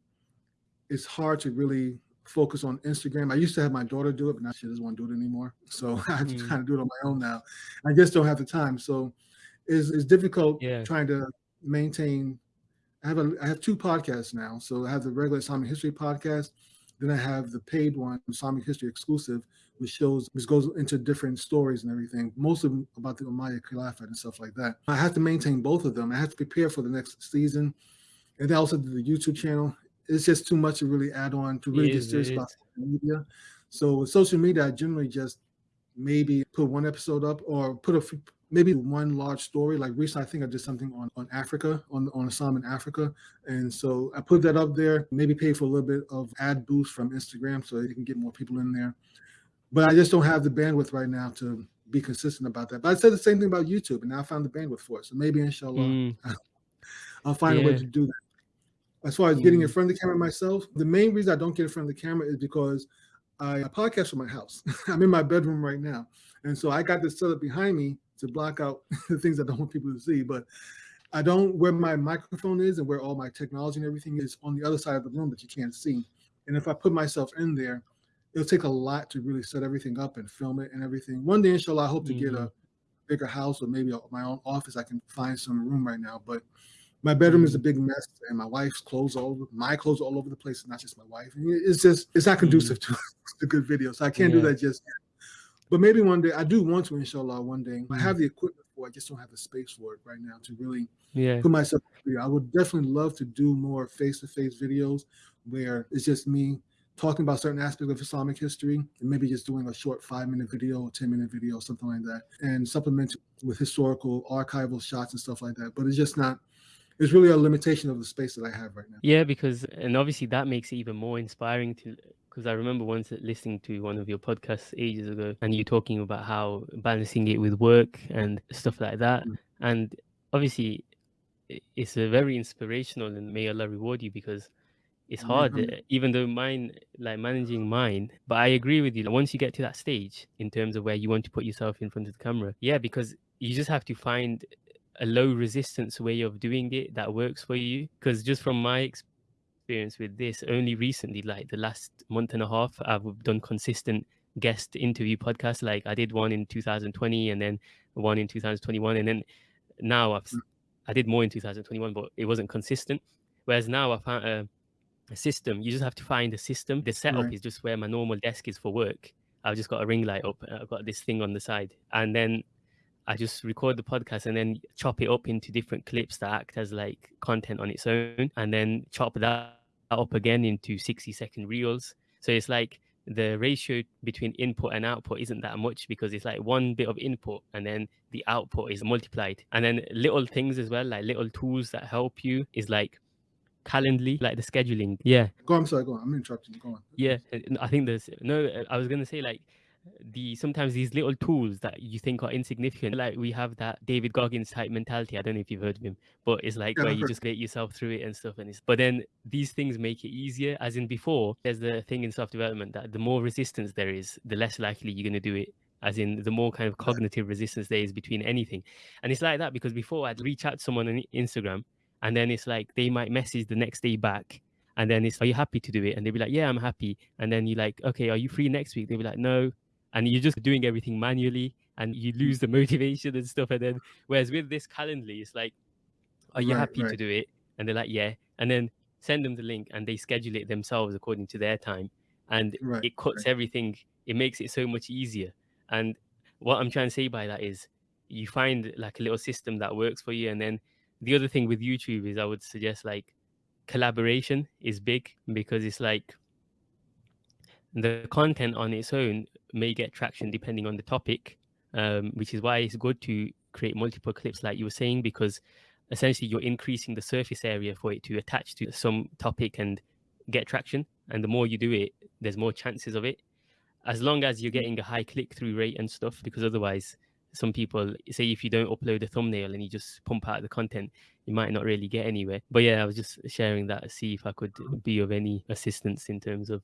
it's hard to really focus on Instagram. I used to have my daughter do it, but now she doesn't want to do it anymore. So I to Mm. kind of do it on my own now. I just don't have the time. So it's, it's difficult Yeah. trying to maintain I have a I have two podcasts now. So I have the regular Islamic history podcast, then I have the paid one, Islamic history exclusive, which shows which goes into different stories and everything, most of them about the Umayyad Khilafat and stuff like that. I have to maintain both of them. I have to prepare for the next season, and then also the YouTube channel. It's just too much to really add on to really get serious about social media. So with social media, I generally just maybe put one episode up or put a maybe one large story. Like recently, I think I did something on, on Africa, on, on Islam in Africa. And so I put that up there, maybe pay for a little bit of ad boost from Instagram so they can get more people in there. But I just don't have the bandwidth right now to be consistent about that. But I said the same thing about YouTube, and now I found the bandwidth for it. So maybe inshallah, Mm. I'll find a way to do that. As far as getting in Mm. front of the camera myself, the main reason I don't get in front of the camera is because I podcast from my house. I'm in my bedroom right now. And so I got this set up behind me to block out the things I don't want people to see. But I don't where my microphone is and where all my technology and everything is on the other side of the room that you can't see. And if I put myself in there, it'll take a lot to really set everything up and film it and everything. One day, inshallah, I hope to get a mm-hmm. bigger house or maybe a, my own office. I can find some room right now, but my bedroom is a mm-hmm. big mess, and my wife's clothes all over my clothes all over the place. Not just my wife. And it's just it's not conducive mm-hmm. to a good video, so I can't do that just yet. But maybe one day I do want to, inshallah. One day I Mm. have the equipment for. it, I just don't have the space for it right now to really Yeah. put myself in the video. I would definitely love to do more face-to-face videos where it's just me talking about certain aspects of Islamic history and maybe just doing a short five-minute video or 10-minute video, something like that, and supplement with historical archival shots and stuff like that. But it's just not, it's really a limitation of the space that I have right now. Yeah, because and obviously that makes it even more inspiring to because I remember once listening to one of your podcasts ages ago and you talking about how balancing it with work and stuff like that. Mm. And obviously it's a very inspirational and may Allah reward you because it's hard, uh, even though mine, like managing mine. But I agree with you. like, Once you get to that stage in terms of where you want to put yourself in front of the camera, yeah, because you just have to find a low resistance way of doing it that works for you. Because just from my experience with this, only recently, like the last month and a half, I've done consistent guest interview podcasts. Like I did one in 2020 and then one in 2021, and then now I've I did more in 2021, but it wasn't consistent. Whereas now I found a, a system. You just have to find a system. The setup Right. is just where my normal desk is for work. I've just got a ring light up. I've got this thing on the side, and then I just record the podcast and then chop it up into different clips that act as like content on its own, and then chop that up again into 60 second reels. So it's like the ratio between input and output isn't that much because it's like one bit of input and then the output is multiplied. And then little things as well, like little tools that help you is like Calendly, like the scheduling. Yeah. Go. on, I'm sorry. Go on. I'm interrupting. Go on. Yeah. I think there's no, I was going to say like the sometimes these little tools that you think are insignificant, like we have that David Goggins type mentality. I don't know if you've heard of him, but it's like Yeah, where you just get yourself through it and stuff. And it's but then these things make it easier. As in before, there's the thing in soft development that the more resistance there is, the less likely you're going to do it. As in, the more kind of cognitive resistance there is between anything, and it's like that because before I'd reach out to someone on Instagram, and then it's like they might message the next day back, and then it's, are you happy to do it? And they'd be like, yeah, I'm happy. And then you're like, okay, are you free next week? They'd be like, no and you're just doing everything manually and you Mm. lose the motivation and stuff and then whereas with this calendly it's like are you Right, happy to do it? And they're like yeah. And then send them the link and they schedule it themselves according to their time and Right. it cuts everything. It makes it so much easier. And what i'm trying to say by that is you find like a little system that works for you and then the other thing with youtube is i would suggest like collaboration is big because it's like the content on its own may get traction depending on the topic, um, which is why it's good to create multiple clips, like you were saying, because essentially you're increasing the surface area for it to attach to some topic and get traction. And the more you do it, there's more chances of it. As long as you're getting a high click through rate and stuff, because otherwise, some people say if you don't upload a thumbnail and you just pump out the content, you might not really get anywhere. But yeah, I was just sharing that to see if I could be of any assistance in terms of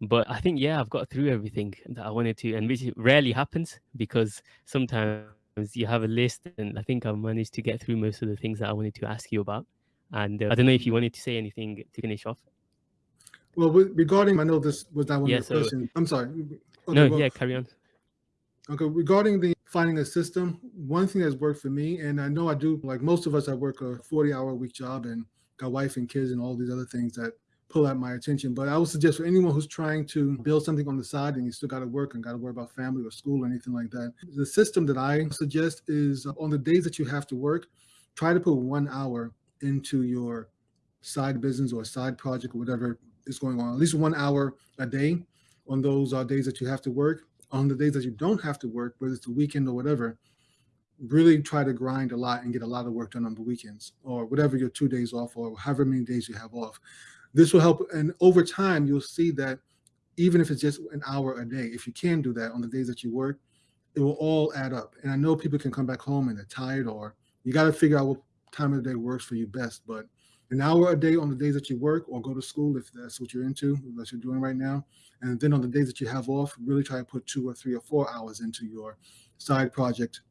but I think yeah, I've got through everything that I wanted to, and which rarely happens because sometimes you have a list, and I think I've managed to get through most of the things that I wanted to ask you about. And uh, I don't know if you wanted to say anything to finish off. Well, regarding, I know this was not one Yeah, of so- questions. I'm sorry. Okay, no, well, yeah, carry on. Okay, regarding the finding a system, one thing that's worked for me, and I know I do, like most of us, I work a 40 hour week job and got wife and kids and all these other things that pull at my attention. But I would suggest for anyone who's trying to build something on the side and you still got to work and got to worry about family or school or anything like that, the system that I suggest is uh, on the days that you have to work, try to put one hour into your side business or side project or whatever is going on, at least one hour a day on those uh, days that you have to work. On the days that you don't have to work, whether it's the weekend or whatever, really try to grind a lot and get a lot of work done on the weekends or whatever your two days off or however many days you have off. This will help. And over time, you'll see that even if it's just an hour a day, if you can do that on the days that you work, it will all add up. And I know people can come back home and they're tired, or you got to figure out what time of the day works for you best. But an hour a day on the days that you work or go to school, if that's what you're into, what you're doing right now. And then on the days that you have off, really try to put two or three or four hours into your side project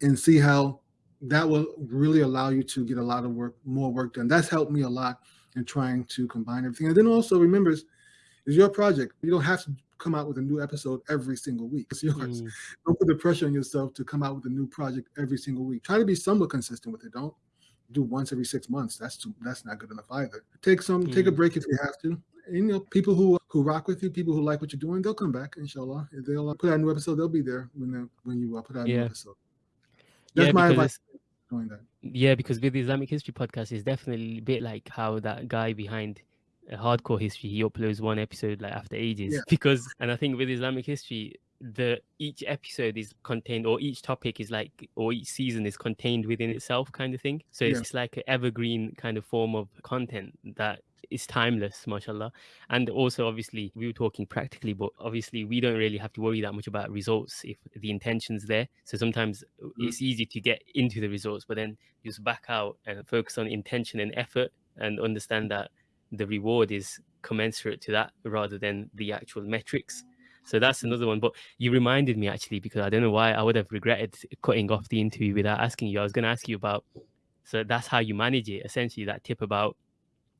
and see how that will really allow you to get a lot of work, more work done. That's helped me a lot in trying to combine everything. And then also remember, it's, it's your project. You don't have to come out with a new episode every single week. It's yours. Mm, Don't put the pressure on yourself to come out with a new project every single week. Try to be somewhat consistent with it. Don't do once every six months. That's too, that's not good enough either. Take some, take a Mm. break if you have to. And, you know, people who who rock with you, people who like what you're doing, they'll come back. Inshallah, if they'll uh, put out a new episode. They'll be there when they when you uh, put out a new episode. That's yeah, my advice. That. Yeah, because with the Islamic History podcast, it's definitely a bit like how that guy behind Hardcore History he uploads one episode like after ages. Yeah. Because and I think with Islamic History, the each episode is contained or each topic is like or each season is contained within itself kind of thing. So Yeah. it's like an evergreen kind of form of content that is timeless, mashallah. And also obviously we were talking practically, but obviously we don't really have to worry that much about results if the intention's there. So sometimes uh, it's easy to get into the results, but then just back out and focus on intention and effort and understand that the reward is commensurate to that rather than the actual metrics. So that's another one. But you reminded me actually because I don't know why I would have regretted cutting off the interview without asking you. I was going to ask you about. So that's how you manage it. Essentially, that tip about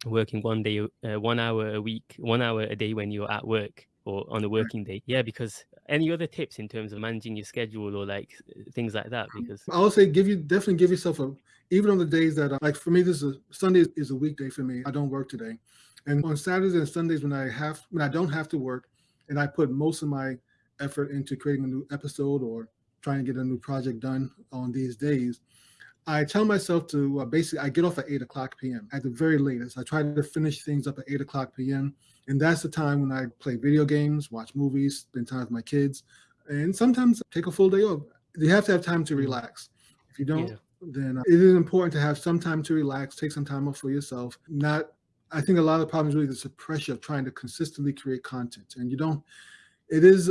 working one day, uh, one hour a week, one hour a day when you're at work or on a mm. working day. Yeah, because any other tips in terms of managing your schedule or like uh, things like that? Mm, because I would say give you definitely give yourself a even on the days that like for me this is a, Sunday is a weekday for me. I don't work today, and on Saturdays and Sundays when I have when I don't have to work, and I put most of my effort into creating a new episode or trying to get a new project done on these days. I tell myself to uh, basically I get off at eight o'clock p.m. at the very latest. I try to finish things up at eight o'clock p.m. and that's the time when I play video games, watch movies, spend time with my kids, and sometimes take a full day off. You have to have time to relax. If you don't, yeah. then uh, it is important to have some time to relax, take some time off for yourself. Not, I think a lot of the problem is really the pressure of trying to consistently create content, and you don't. It is.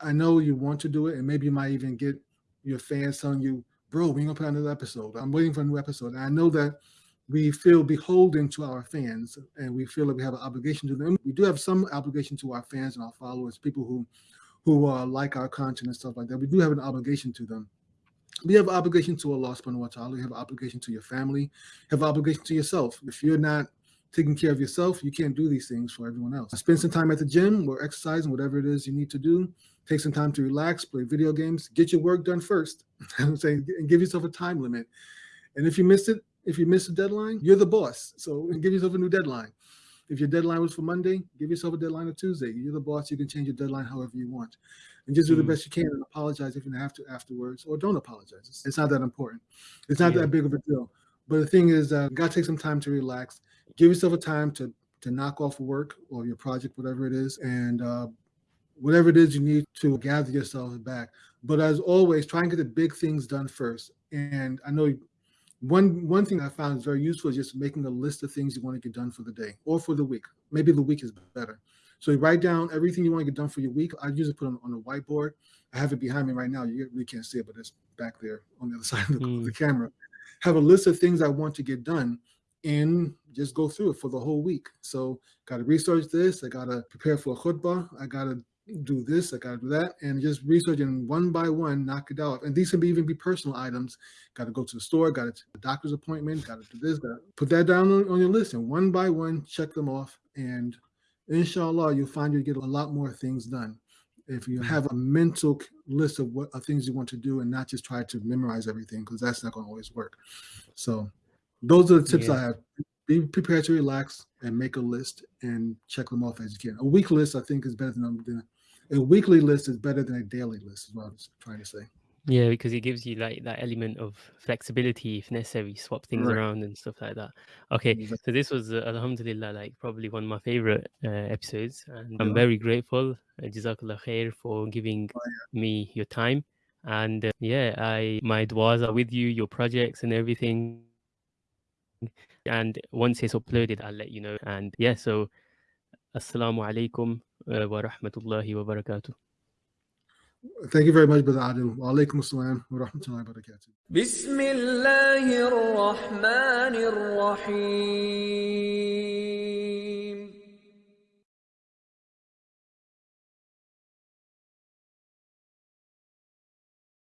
I know you want to do it, and maybe you might even get your fans telling you bro, we gonna put out another episode. I'm waiting for a new episode. And I know that we feel beholden to our fans and we feel that we have an obligation to them. We do have some obligation to our fans and our followers, people who who uh, like our content and stuff like that. We do have an obligation to them. We have an obligation to Allah subhanahu wa ta'ala. You have an obligation to your family. Have an obligation to yourself. If you're not taking care of yourself, you can't do these things for everyone else. Spend some time at the gym or exercising, whatever it is you need to do. Take some time to relax, play video games, get your work done first. I'm saying, and give yourself a time limit. And if you miss it, if you miss a deadline, you're the boss. So give yourself a new deadline. If your deadline was for Monday, give yourself a deadline of Tuesday. You're the boss. You can change your deadline however you want. And just do mm. the best you can and apologize if you have to afterwards or don't apologize. It's not that important. It's not yeah. that big of a deal. But the thing is, uh, got to take some time to relax. Give yourself a time to to knock off work or your project, whatever it is, and uh, whatever it is you need to gather yourself back. But as always, try and get the big things done first. And I know one one thing I found is very useful is just making a list of things you want to get done for the day or for the week. Maybe the week is better. So you write down everything you want to get done for your week. I usually put it on, a whiteboard. I have it behind me right now. You really can't see it, but it's back there on the other side of the, mm. the camera. Have a list of things I want to get done and just go through it for the whole week. So got to research this. I got to prepare for a khutbah. I got to do this, I gotta do that, and just researching one by one, knock it out. And these can be even be personal items. Got to go to the store, got to a doctor's appointment, got to do this, got to put that down on, on, your list, and one by one, check them off. And inshallah, you'll find you get a lot more things done if you mm-hmm. have a mental list of what of things you want to do, and not just try to memorize everything, because that's not going to always work. So, those are the tips yeah. I have. Be prepared to relax and make a list and check them off as you can. A week list, I think, is better than, than a weekly list is better than a daily list is what I was trying to say. Yeah, because it gives you like that element of flexibility if necessary, swap things Right. around and stuff like that. Okay, Exactly. so this was uh, Alhamdulillah, like probably one of my favorite uh, episodes, and I'm very grateful, uh, Jazakallah khair, for giving Oh, me your time. And uh, yeah, I my duas are with you, your projects and everything. And once it's uploaded, I'll let you know. And yeah, so Assalamu alaikum wa rahmatullahi wa barakatuh. Thank you very much, Brother Adil. Wa alaikum assalam wa rahmatullahi wa barakatuh. Bismillahir Rahmanir Rahim.